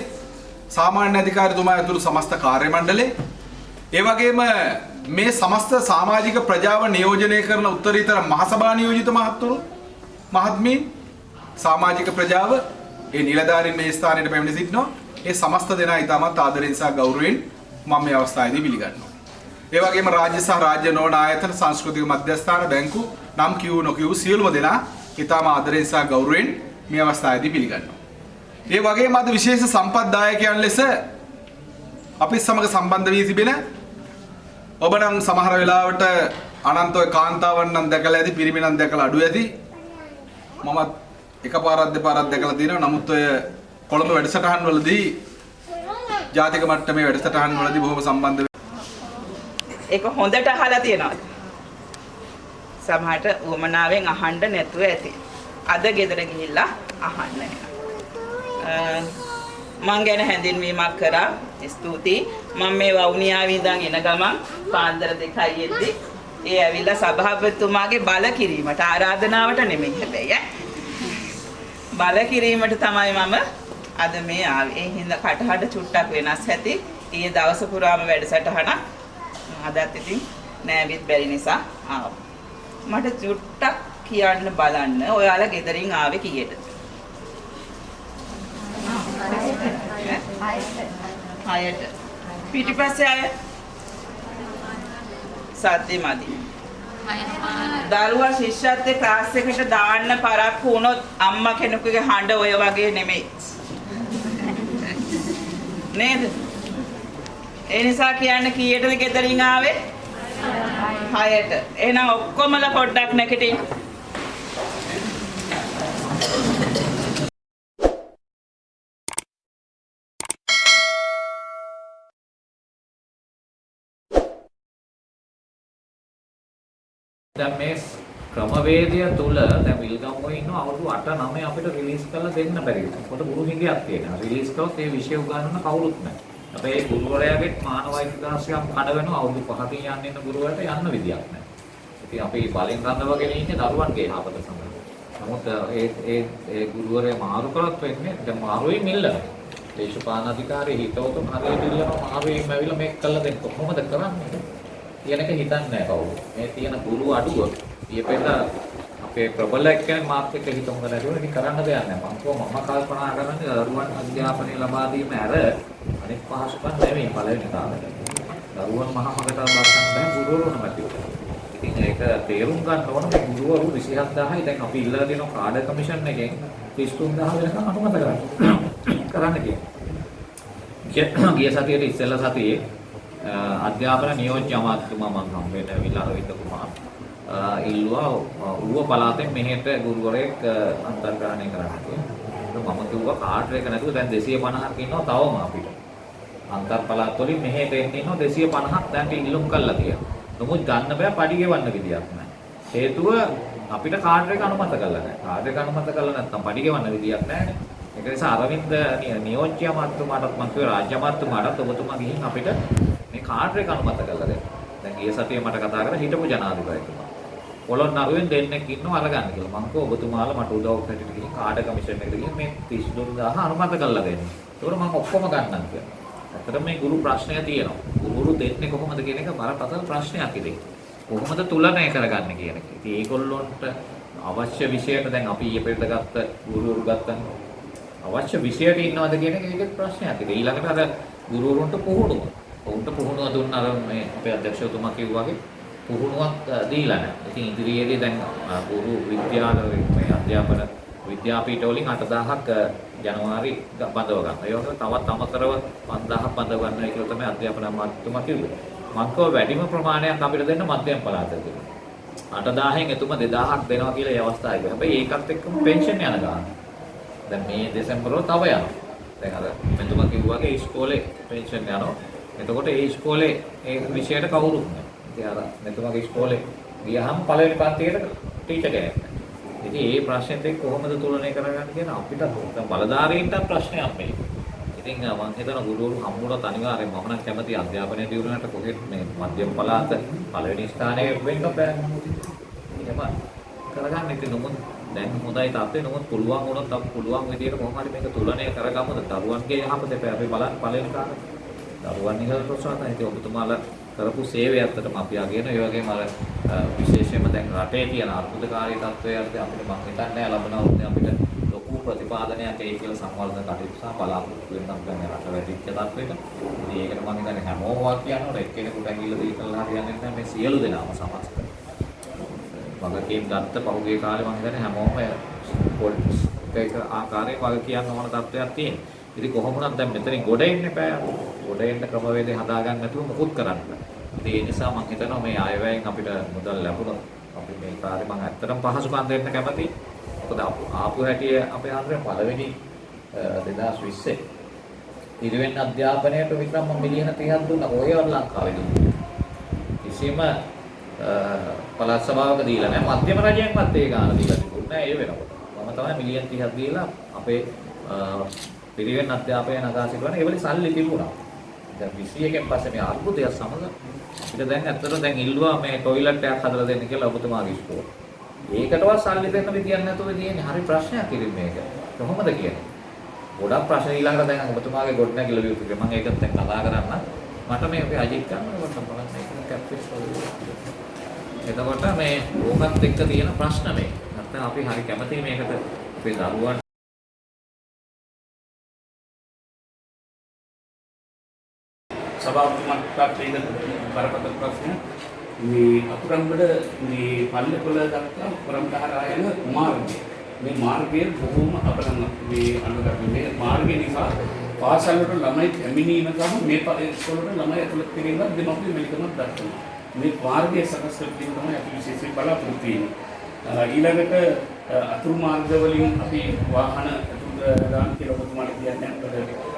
සාමාන්‍ය අධිකාරිතුමා ඇතුළු සමස්ත කාර්ය මණ්ඩලය, ඒ වගේම මේ සමස්ත සමාජික ප්‍රජාව නියෝජනය කරන උත්තරීතර මහසභා නියෝජිත මහත්තුරු මහත්මීන් සමාජික ප්‍රජාව ඒ නිලධාරීන් මේ ස්ථානයට පැමිණ සිටිනවා. ඒ සමස්ත දෙනා ඉතාමත් ආදරයෙන් සහ ගෞරවයෙන් මම මේ අවස්ථාවේදී පිළිගන්නවා. ඒ වගේම රාජ්‍ය සහ රාජ්‍ය නොවන ආයතන සංස්කෘතික මධ්‍යස්ථාන බැංකු නම් කියූ නොකියූ සියලුම දෙනා ඉතාම ආදරයෙන් සහ ගෞරවයෙන් මේ අවස්ථාවේදී පිළිගන්නවා. ඒ වගේම අද විශේෂ සම්පත්දායකයන් ලෙස අපි සමග සම්බන්ධ වී තිබෙන ඔබ නම් සමහර වෙලාවට අනන්ත ඔය කාන්තාවන් නම් දැකලා ඇති පිරිමි නම් දැකලා අඩු ඇති මමත් එකපාරක් දෙපාරක් දැකලා තියෙනවා නමුත් ඔය කොළඹ වැඩසටහන් වලදී ජාතික මට්ටමේ වැඩසටහන් වලදී බොහොම සම්බන්ධ ඒක හොඳට අහලා තියෙනවද? සමහරට උවමනාවෙන් අහන්න නැතුව ඇති. අද ගෙදර ගිහිල්ලා අහන්න එනවා. මං ගැන හැඳින්වීමක් කරා. ස්තුතියි. මම මේ වවුනියාවේ ඉඳන් එන ගමන් පාන්දර දෙකයි එද්දි ඒ ඇවිල්ලා සභාපතිතුමාගේ බල කිරීමට ආරාධනාවට නෙමෙයි හැබැයි ඈ. බල කිරීමට තමයි මම අද මේ ආවේ. ඒ හින්දා කටහඬ චුට්ටක් වෙනස් ඇති. ඊයේ දවස පුරාම වැඩසටහනක් අදත් ඉතින් නෑවිත් බැරි නිසා ආවා. මට චුට්ටක් කියන්න බලන්න ඔයාලා ගෙදරින් ආවේ කීයටද? හයට. පිටිපස්සේ අය සද්දේ මදි. දරුවා ශිෂ්‍යත්වයේ ක්ලාස් එකට දාන්න පරක්කු වුණොත් අම්මා කෙනෙකුගේ හඬ ඔය වගේ නෙමෙයි. නේද? ඒ නිසා කියන්න කීයටද ගෙදරින් ආවේ? හයට. එහෙනම් ඔක්කොමලා පොඩ්ඩක් නැගිටින්. දැන් මේ ක්‍රමවේදය තුල දැන් විල්ගම්මෝ ඉන්න අවුරුදු 8 9 අපිට රිලීස් කරලා දෙන්න බැරි වෙනවා. මොකද ගුරු හිඟයක් තියෙනවා. රිලීස් කරොත් ඒ විෂය උගන්වන්න කවුරුත් නැහැ. අපේ ගුරුවරයාගේ මානව අයිතිදාසිකම් කඩ වෙනවා අවුරුදු 5කින් යන්න ඉන්න ගුරුවරට යන්න විදියක් නැහැ. ඉතින් අපි බලෙන් රඳවගෙන ඉන්නේ දරුවන්ගේ යහපත සඳහා. නමුත් ඒ ඒ ඒ ගුරුවරයා මාරු කරත් වෙන්නේ දැන් මාරුවෙන් මිල්ලනවා. දේශපාලන අධිකාරිය හිතවතුන් හරියට ඉල්ලනවා මාරුවෙන් ඇවිල්ලා මේක කළා දෙන්න කොහොමද කරන්නේ? කියන එක හිතන්නේ නැහැ කවුරු. මේ තියෙන ගුරු අඩුව ඊපෙට අපේ ප්‍රබල එක්කෙනෙක් මාත් එක්ක හිතමු නැතුව ඉතින් කරන්න දෙයක් නැහැ. මම කොහොම මම කල්පනා කරන්නේ දරුවන් අධ්‍යාපනය ලබා දීම ඇර අනෙක් පහසුකම් නෙමෙයි පළවෙනි කාලේ. දරුවන් මහා මගට බස්සන්න බෑ ගුරුවරු නැතිව. ඉතින් ඒක තේරුම් ගන්න ඕන මේ ගුරුවරු 27000යි දැන් අපි ඉල්ලලා දෙන කාඩ කමිෂන් එකෙන් 33000 වෙනකම් අනුමත කරන්න. කරන්න කියන්නේ. ගිය සතියේ ඉස්සෙල්ලා සතියේ අධ්‍යාපන නියෝජ්‍ය අමාත්‍යතුමා මම හම්බෙන්න ඇවිල්ලා අරවින්ද කුමාර ඉල්ලුවා ඌව පළාතෙන් මෙහෙට ගුරුවරයෙක් අන්තර්ග්‍රහණය කරන්න කියලා. මම කිව්වා කාඩ් එක නැතුව දැන් 250ක් ඉන්නවා තවම අපිට. අන්තර් පළාත් වලින් මෙහෙට එන්න ඉන්නවා 250ක් දැන් ඉල්ලුම් කළා කියලා. නමුත් ගන්න බෑ පඩි ගෙවන්න විදියක් නැහැ. හේතුව අපිට කාඩ් එක අනුමත කරලා නැහැ. කාඩ් එක අනුමත කරලා නැත්නම් පඩි ගෙවන්න විදියක් නැහැ ඒක නිසා අරවින්ද නියෝජ්‍ය අමාත්‍යතුමාටත් මම කිව්වා රාජ්‍ය අමාත්‍යතුමාටත් ඔබතුමා ගිහින් අපිට මේ කාඩ් එක අනුමත කරලා දෙන්න. දැන් ගිය සතියේ මට කතා කරලා හිටපු ජනාධිපතිතුමා. පොළොන්නරුවෙන් දෙන්නෙක් ඉන්නව අරගන්න කියලා. මං කෝ ඔබතුමාලා මට උදව්වක් හැටියට ගිහින් කාඩ් කමිෂන් එකට ගිහින් මේ 32000 අනුමත කරලා දෙන්න. ඒකට මං ඔක්කොම ගන්නම් කියලා. ඇත්තට මේ ගුරු ප්‍රශ්නය තියෙනවා. ගුරු දෙන්නේ කොහොමද කියන එක බරපතල ප්‍රශ්නයක් ඉතින්. කොහොමද තුලනය කරගන්නේ කියන එක. ඉතින් ඒගොල්ලොන්ට අවශ්‍ය විෂයට දැන් අපි ඊයේ පෙරේද ගත්ත ගුරුවරු ගත්තනේ. අවශ්‍ය විෂයට ඉන්නවද කියන එක ඒකේ ප්‍රශ්නයක්. ඉතින් ඊළඟට අර ගුරුවරුන්ට පුහුණුව. උන්ට පුහුණුව දුන්න අර මේ අපේ අධ්‍යක්ෂකතුමා කිව්වා වගේ පුහුණුවක් දීලා නැහැ. ඉතින් ඉදිරියේදී දැන් ගුරු විද්‍යාලය මේ අධ්‍යාපන විද්‍යාපීඨ වලින් 8000ක් ජනවාරි බඳව ගන්න. ඒ වගේම තවත් අමතරව 5000ක් බඳව ගන්නයි කියලා තමයි අධ්‍යාපන අමාත්‍යතුමා කිව්වේ. මං කව වැඩිම ප්‍රමාණයක් අපිට දෙන්න මධ්‍යම පළාතට කියලා. 8000න් එතුම 2000ක් දෙනවා කියලා ඒ අවස්ථාවේ. හැබැයි ඒකත් එක්කම පෙන්ෂන් යන ගාන. දැන් මේ දෙසැම්බර් වල තව යනවා. දැන් අර මෙතුමා කිව්වා වගේ ඉස්කෝලේ පෙන්ෂන් යනවා. එතකොට ඒ ඉස්කෝලේ ඒ විෂයට කවුරුත් නැහැ. ඉතින් අර මෙතුමාගේ ඉස්කෝලේ ගියහම පළවෙනි පන්තියට ටීචර් කෙනෙක් නැහැ. ඉතින් ඒ ප්‍රශ්නෙත් එක්ක කොහොමද තුලනය කරගන්නේ කියන අපිට දැන් බලධාරීන්ට ප්‍රශ්නයක් මේ. ඉතින් මම හිතන ගුරුවරු හම්බුනත් අනිවාර්යෙන් මම නම් කැමති අධ්‍යාපනය දියුණුවට කොහෙත් මේ මධ්‍යම පළාත පළවෙනි ස්ථානයේ වෙන්න බෑ. එහෙම කරගන්න ඉතින් නමුත් දැන් හොඳයි තාත්තේ නමුත් පුළුවන් වුණොත් අපි පුළුවන් විදියට කොහොම හරි මේක තුලනය කරගමුද දරුවන්ගේ යහපත අපි බලන්න පළවෙනි කාරණා. දරුවන් ඉහළ ප්‍රසවාසය ඉතින් ඔබතුමාලා කරපු සේවය ඇත්තටම අපි අගයන ඒ වගේම අර විශේෂයෙන්ම දැන් රටේ තියෙන අර්බුදකාරී තත්ත්වය අර්ථය අපිට මම හිතන්නේ ලබන අවුරුද්දේ අපිට ලොකු ප්‍රතිපාදනයක් එයි කියලා සංවර්ධන කටයුතු සහ බලාපොරොත්තු වෙන නම් ගන්න රට වැඩිච්ච තත්ත්වයක. ඉතින් ඒකට මම හිතන්නේ හැමෝම වාක් කියනකොට එක්කෙනෙකුට ඇඟිල්ල දී කරලා හරියන්නේ නැහැ මේ සියලු දෙනාම සමස්ත. වගකීම් ගත්ත පහුගිය කාලේ මම හිතන්නේ හැමෝම පොලිස් එක ආකාරයේ වග කියන්න ඕන තත්ත්වයක් තියෙනවා. ඉතින් කොහොම වුණත් දැන් මෙතනින් ගොඩ එන්න එපා. ගොඩ එන්න ක්‍රමවේදය හදාගන්න නැතුව මොකුත් කරන්න බෑ. ඉතින් ඒ නිසා මම හිතනවා මේ අයවැයෙන් අපිට මුදල් ලැබුණොත් අපි මේ කාර්ය මම ඇත්තටම පහසුකම් දෙන්න කැමතියි. මොකද ආපු හැටි අපේ ආන්දරේ පළවෙනි 2020 ඉරිවෙන් අධ්‍යාපනයට විතර මම මිලියන 30ක් දුන්නා ඔය වල ලංකාවේ දුන්නා. කිසිම අ, පළාත් සභාවක දීලා නැහැ. මධ්‍යම රජයෙන්වත් ඒ ගාන දීලා තිබුණේ නැහැ ඒ වෙනකොට. මම තමයි මිලියන් 30ක් දීලා අපේ අ, පිරිවෙන් අධ්‍යාපනය නගා සිටවන ඒ වල සල්ලි තිබුණා. දැන් 21 න් පස්සේ මේ අර්බුදය සමග ඊට දැන් ඇත්තට දැන් ඉල්ලුවා මේ টয়ලට් එකක් හදලා දෙන්න කියලා ඔබතුමාගේ ඉස්කෝල. ඒකටවත් සල්ලි දෙන්න විදියක් නැතුව තියෙන්නේ හරි ප්‍රශ්නයක් ඉතින් මේක. කොහොමද කියන්නේ? ගොඩක් ප්‍රශ්න ඊළඟට දැන් ඔබතුමාගේ ගොඩනැගිල්ල විවෘත මම ඒකත් දැන් කතා කරන්න. මට මේ අපේ අජිත් ගන්නකොට බලන්න ඒක කැප්ටස් එතකොට මේ ඕකත් එක්ක තියෙන ප්‍රශ්න මේ. නැත්නම් අපි හරි කැමතියි මේකට අපේ දරුවන් සභාපතිතුමාට ඒක බරපතල ප්‍රශ්න. මේ අතුරම්බඩ මේ පල්ලේපොළ දක්වා පුරම්දහරා යන මාර්ගය. මේ මාර්ගය බොහොම අපරම මේ අනුගත මේ මාර්ගය නිසා පාසල් වලට ළමයි පැමිණීම සහ මේ පාසල් වලට ළමයි ඇතුළත් කිරීමත් දෙමාපිය මෙලිකමක් දක්වනවා. මේ මාර්ගය සකස් කර දීම තමයි අපි විශේෂයෙන් බලාපොරොත්තු වෙන්නේ. අ, ඊළඟට අ, අතුරු මාර්ග වලින් අපි වාහන දාන කියලා ඔබතුමාට කියන්නේ අපිට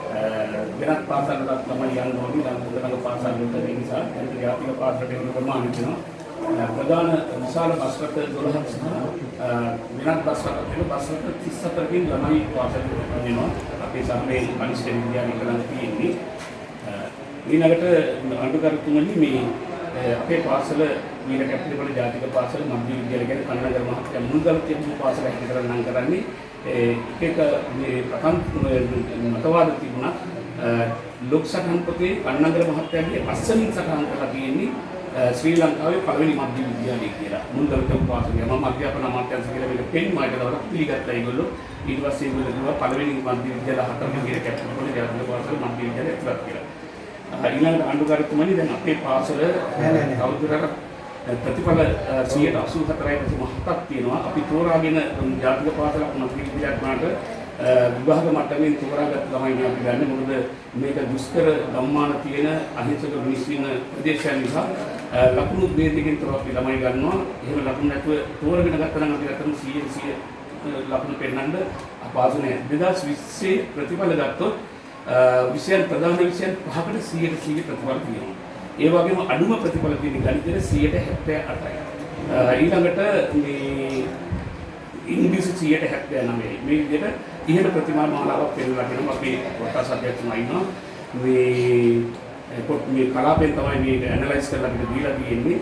වෙනත් පාසල් වලට තමයි යන්න ඕනේ. ලංකාවේ පාසල් වලට ඒ නිසා? දැන් ජාතික පාසලට යන ප්‍රමාණය තියෙනවා. ප්‍රධාන විශාල බස් රථ 12ක් සහ අ, වෙනත් බස් රථ තියෙන බස් රථ 34කින් ළමයි පාසලට යනවා අපේ සමයේ කනිෂ්ඨ විද්‍යාලය කරන් තියෙන්නේ. අ, ඊළඟට අනුකරතුමනි මේ අ, අපේ පාසල මීර කැපිටල් ජාතික පාසල මධ්‍ය විද්‍යාලය ගැන කන්නගර මහත්තයා මුල්ගල් තිබුණු පාසල හැටියට කරන් කරන්නේ. ඒ එක එක මේ ප්‍රකම් මතවාද තිබුණා. ලොක් සටහන් පොතේ කන්නගර මහත්තයාගේ අස්සමින් සටහන් කරලා තියෙන්නේ ශ්‍රී ලංකාවේ පළවෙනි මධ්‍ය විද්‍යාලය කියලා. තිබුණු පාසල මම අධ්‍යාපන අමාත්‍යාංශ කියලා මේක පෙන්මායට දවසක් පිළිගත්තා ඒගොල්ලෝ. ඊට පස්සේ ඒගොල්ලෝ කිව්වා පළවෙනි මධ්‍ය විද්‍යාල හතරම කියලා කැප්ටන් පොලේ ජාතික පාසල මධ්‍ය විද්‍යාලය ඇතුළත් කියලා. අ, ඊළඟට ආණ්ඩුකාරතුමනි දැන් අපේ පාසල කවුරුහරි ප්‍රතිඵල 184යි මහත්තක් තියෙනවා. අපි තෝරාගෙන ජාතික පාසලක් මතක විද්‍යාලයක් වුණාට විභාග මට්ටමින් තෝරාගත් ළමයි අපි ගන්න. මොකද මේක දුෂ්කර ගම්මාන තියෙන අහිංසක මිනිස්සු ඉන්න ප්‍රදේශයන් නිසා අ, ලකුණු බේදකින් තොරව අපි ළමයි ගන්නවා. එහෙම ලකුණු නැතුව තෝරගෙන ගත්තා නම් අපි ගත්තම 100 100 ලකුණු පෙන්නන්න අපහසු නෑ. 2020 ප්‍රතිඵල ගත්තොත් අ, විෂයන් ප්‍රධාන විෂයන් පහකට 100 100 ප්‍රතිඵල තියෙනවා. ඒ වගේම අඩුම ප්‍රතිඵල තියෙන ගණිතයේ 78යි. ඊළඟට මේ ඉංග්‍රීසි 179යි. මේ විදිහට ඉහළ ප්‍රතිමා මාලාවක් පෙන්නලා තියෙනවා අපි කොටස් අධ්‍යක්ෂතුමා ඉන්නවා. මේ පොත් මේ කලාපෙන් තමයි මේක ඇනලයිස් කරලා අපිට දීලා තියෙන්නේ.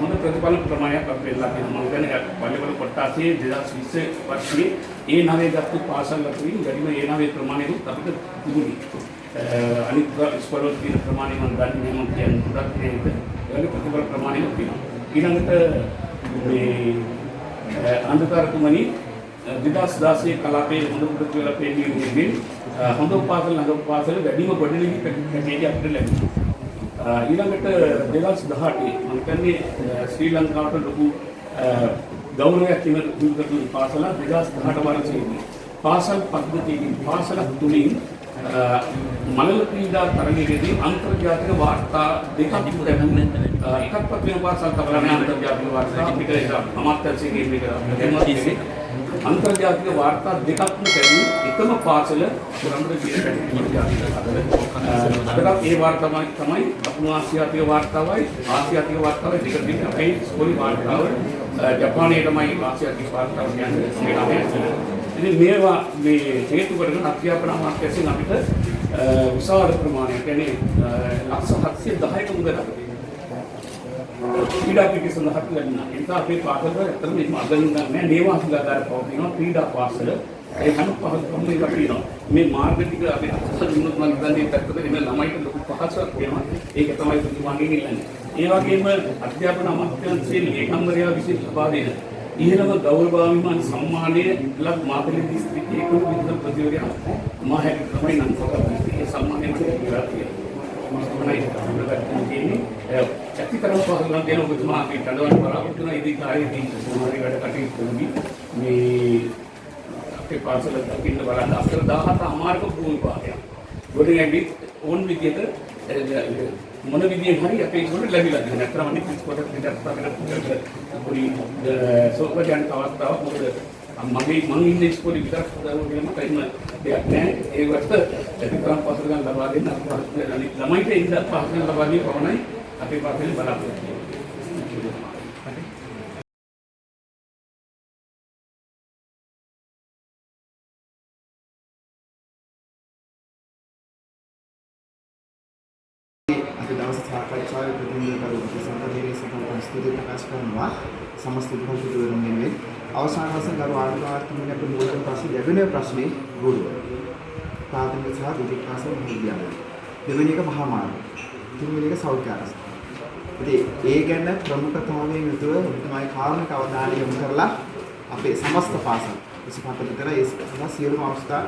හොඳ ප්‍රතිඵල ප්‍රමාණයක් අපි පෙන්නලා තියෙනවා. මම කියන්නේ පල්ලිවල කොටාසේ 2020 වර්ෂයේ ඒ නවයේ ගත්තු පාසල් අතරින් වැඩිම ඒ නවයේ ප්‍රමාණයකුත් අපිට තිබුණේ. අනිත් ස්කෝලවල තියෙන ප්‍රමාණය මම දන්නේ නැහැ මම කියන්නේ ගොඩක් නේද ඒවගේ ප්‍රතිඵල ප්‍රමාණයක් තියෙනවා ඊළඟට මේ අන්ධකාරතුමනි 2016 කලාපයේ හොඳ ප්‍රතිඵල පෙන්නීමේදී හොඳ උපාසල නගර උපාසල වැඩිම ගොඩනැගිලි පැකේජ් අපිට ලැබුණා. ඊළඟට 2018 මම කියන්නේ ශ්‍රී ලංකාවට ලොකු ගෞරවයක් තිබුණු පාසල 2018 වර්ෂයේදී පාසල් පද්ධතියකින් පාසලක් තුලින් මලල ක්‍රීඩා තරගයේදී අන්තර්ජාතික වාර්තා දෙකක් ලැබුණා. එකක්වත් වෙන තබලා නැහැ අන්තර්ජාතික වාර්තා. අපිට ඒක අමාත්‍යාංශයේ මේක දෙමළ අන්තර්ජාතික වාර්තා දෙකක්ම ලැබුණු එකම පාසල ජාතික අදට ඒ වාර්තාවයි තමයි දකුණු ආසියාතික වාර්තාවයි ආසියාතික වාර්තාවයි දෙක දෙක අපේ ස්කෝලේ වාර්තාව ජපානයේ තමයි ආසියාතික වාර්තාව කියන්නේ ඉතින් මේවා මේ හේතු කොටගෙන අධ්‍යාපන අමාත්‍යාංශයෙන් අපිට අ, විශාල ප්‍රමාණයක් කියන්නේ අ, ලක්ෂ 710ක මුදලක් ක්‍රීඩා පිටි සඳහා ලැබුණා. ඒ නිසා අපේ පාසල ඇත්තටම මේ අදින් නැහැ නේවාසිකාගාර පවතිනවා ක්‍රීඩා පාසල. ඒ හැම පහසුකම් එකක් තියෙනවා. මේ මාර්ග ටික අපි අසල් දුන්නොත් මම හිතන්නේ පැත්තට එන ළමයිට ලොකු පහසුවක් වෙනවා. ඒක තමයි ප්‍රතිමාණයෙන් ඉල්ලන්නේ. ඒ වගේම අධ්‍යාපන අමාත්‍යාංශයේ ලේකම්වරයා විසින් ලබා දෙන ඉහළම ගෞරවාභිමාන සම්මානය ලක් මාතලේ දිස්ත්‍රික්කයේ කුණු විද්‍යා ප්‍රතිවරයා මා හැටි තමයි නම් කරන්නේ. ඒ සම්මානය මට ලැබිලා තියෙනවා. තමයි අපිට තියෙන්නේ. ඇතිතරම පහසුකම් දෙන ඔබතුමා අපි කඩවන්න බලාපොරොත්තු වෙන ඉදිරි කාලේදී සුමාරි වැඩ කටයුතු කරමි. මේ අපේ පාසල දකින්න බලන්න අක්කර 17 අමාරක භූමි භාගයක්. ගොඩනැගිලි ඕන් විදියට මොන විදියෙන් හරි අපේ ඒගොල්ලෝ ලැබිලා තියෙනවා. නැත්නම් අනිත් ඉස්කෝලේ පිටත් අපිට පොඩි සෝපජන් අවස්ථාවක් මොකද මගේ මම ඉන්න ඉස්කෝලේ විතරක් හදාගන්න කියලා මට එහෙම දෙයක් නැහැ. ඒකට ලැබිකම් පසුගන් ලබා දෙන්න අපේ අනිත් ළමයිට ඉන්න පසුගන් ලබා දීම පමණයි අපේ පාසලේ බලාපොරොත්තු සාකච්ඡාවේ ප්‍රතිනිධිකරු සම්පදේශ සභාව ස්තුති ප්‍රකාශ කරනවා. සමස්ත විභාගිකවරුන් වෙනුවෙන් අවසාන වශයෙන් ගරු ආර්ථික අපේ මූලික ප්‍රශ්න දෙවෙනි ප්‍රශ්නේ ගුරුවර ප්‍රාථමික සහ දෙතික පාසල් විද්‍යාලය දෙවෙනි එක මහා මාර්ග තුන්වෙනි එක සෞඛ්‍ය ආරක්ෂා ඉතින් ඒ ගැන ප්‍රමුඛතාවයෙන් යුතුව තමයි කාරණක අවධානය යොමු කරලා අපේ සමස්ත පාසල් 25 විතර ඒ සඳහා සියලුම අවස්ථා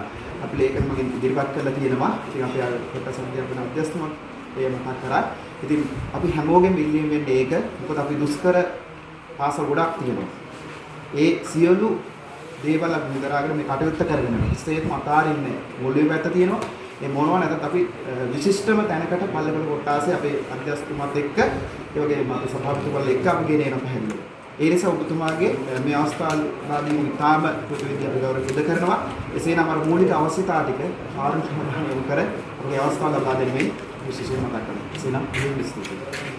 අපි ලේඛන මගින් ඉදිරිපත් කරලා තියෙනවා. ඉතින් අපි අර කොට සංධ්‍යාපන අධ්‍යස්තමක් ඒ මතක් කරා. ඉතින් අපි හැමෝගෙම ඉල්ලීම වෙන්නේ ඒක. මොකද අපි දුෂ්කර පාසල් ගොඩක් තියෙනවා. ඒ සියලු දේවල් අපි විතරාගෙන මේ කටයුත්ත කරගෙන ඉස්සෙත් මතාරින්නේ මොළුවේ පැත්ත තියෙනවා. ඒ මොනවා නැත්නම් අපි අ, විශිෂ්ටම තැනකට පල්ලෙපල කොටාසේ අපේ අධ්‍යස්තුමත් එක්ක ඒ වගේම අපේ සභාපතිතුමාලා එක්ක අපි ගෙන එන පැහැදිලි. ඒ නිසා ඔබතුමාගේ අ, මේ අවස්ථාවේදී ඉතාම පොදු විද්‍යාව ගෞරව සිදු කරනවා. එසේනම් අර මූලික අවශ්‍යතා ටික කාර්ය සමාදාන යොමු කර අපේ අවස්ථාව ලබා දෙන්නේ විශේෂයෙන්ම මතක් කරනවා. එසේනම් මේ විස්තෘතයි.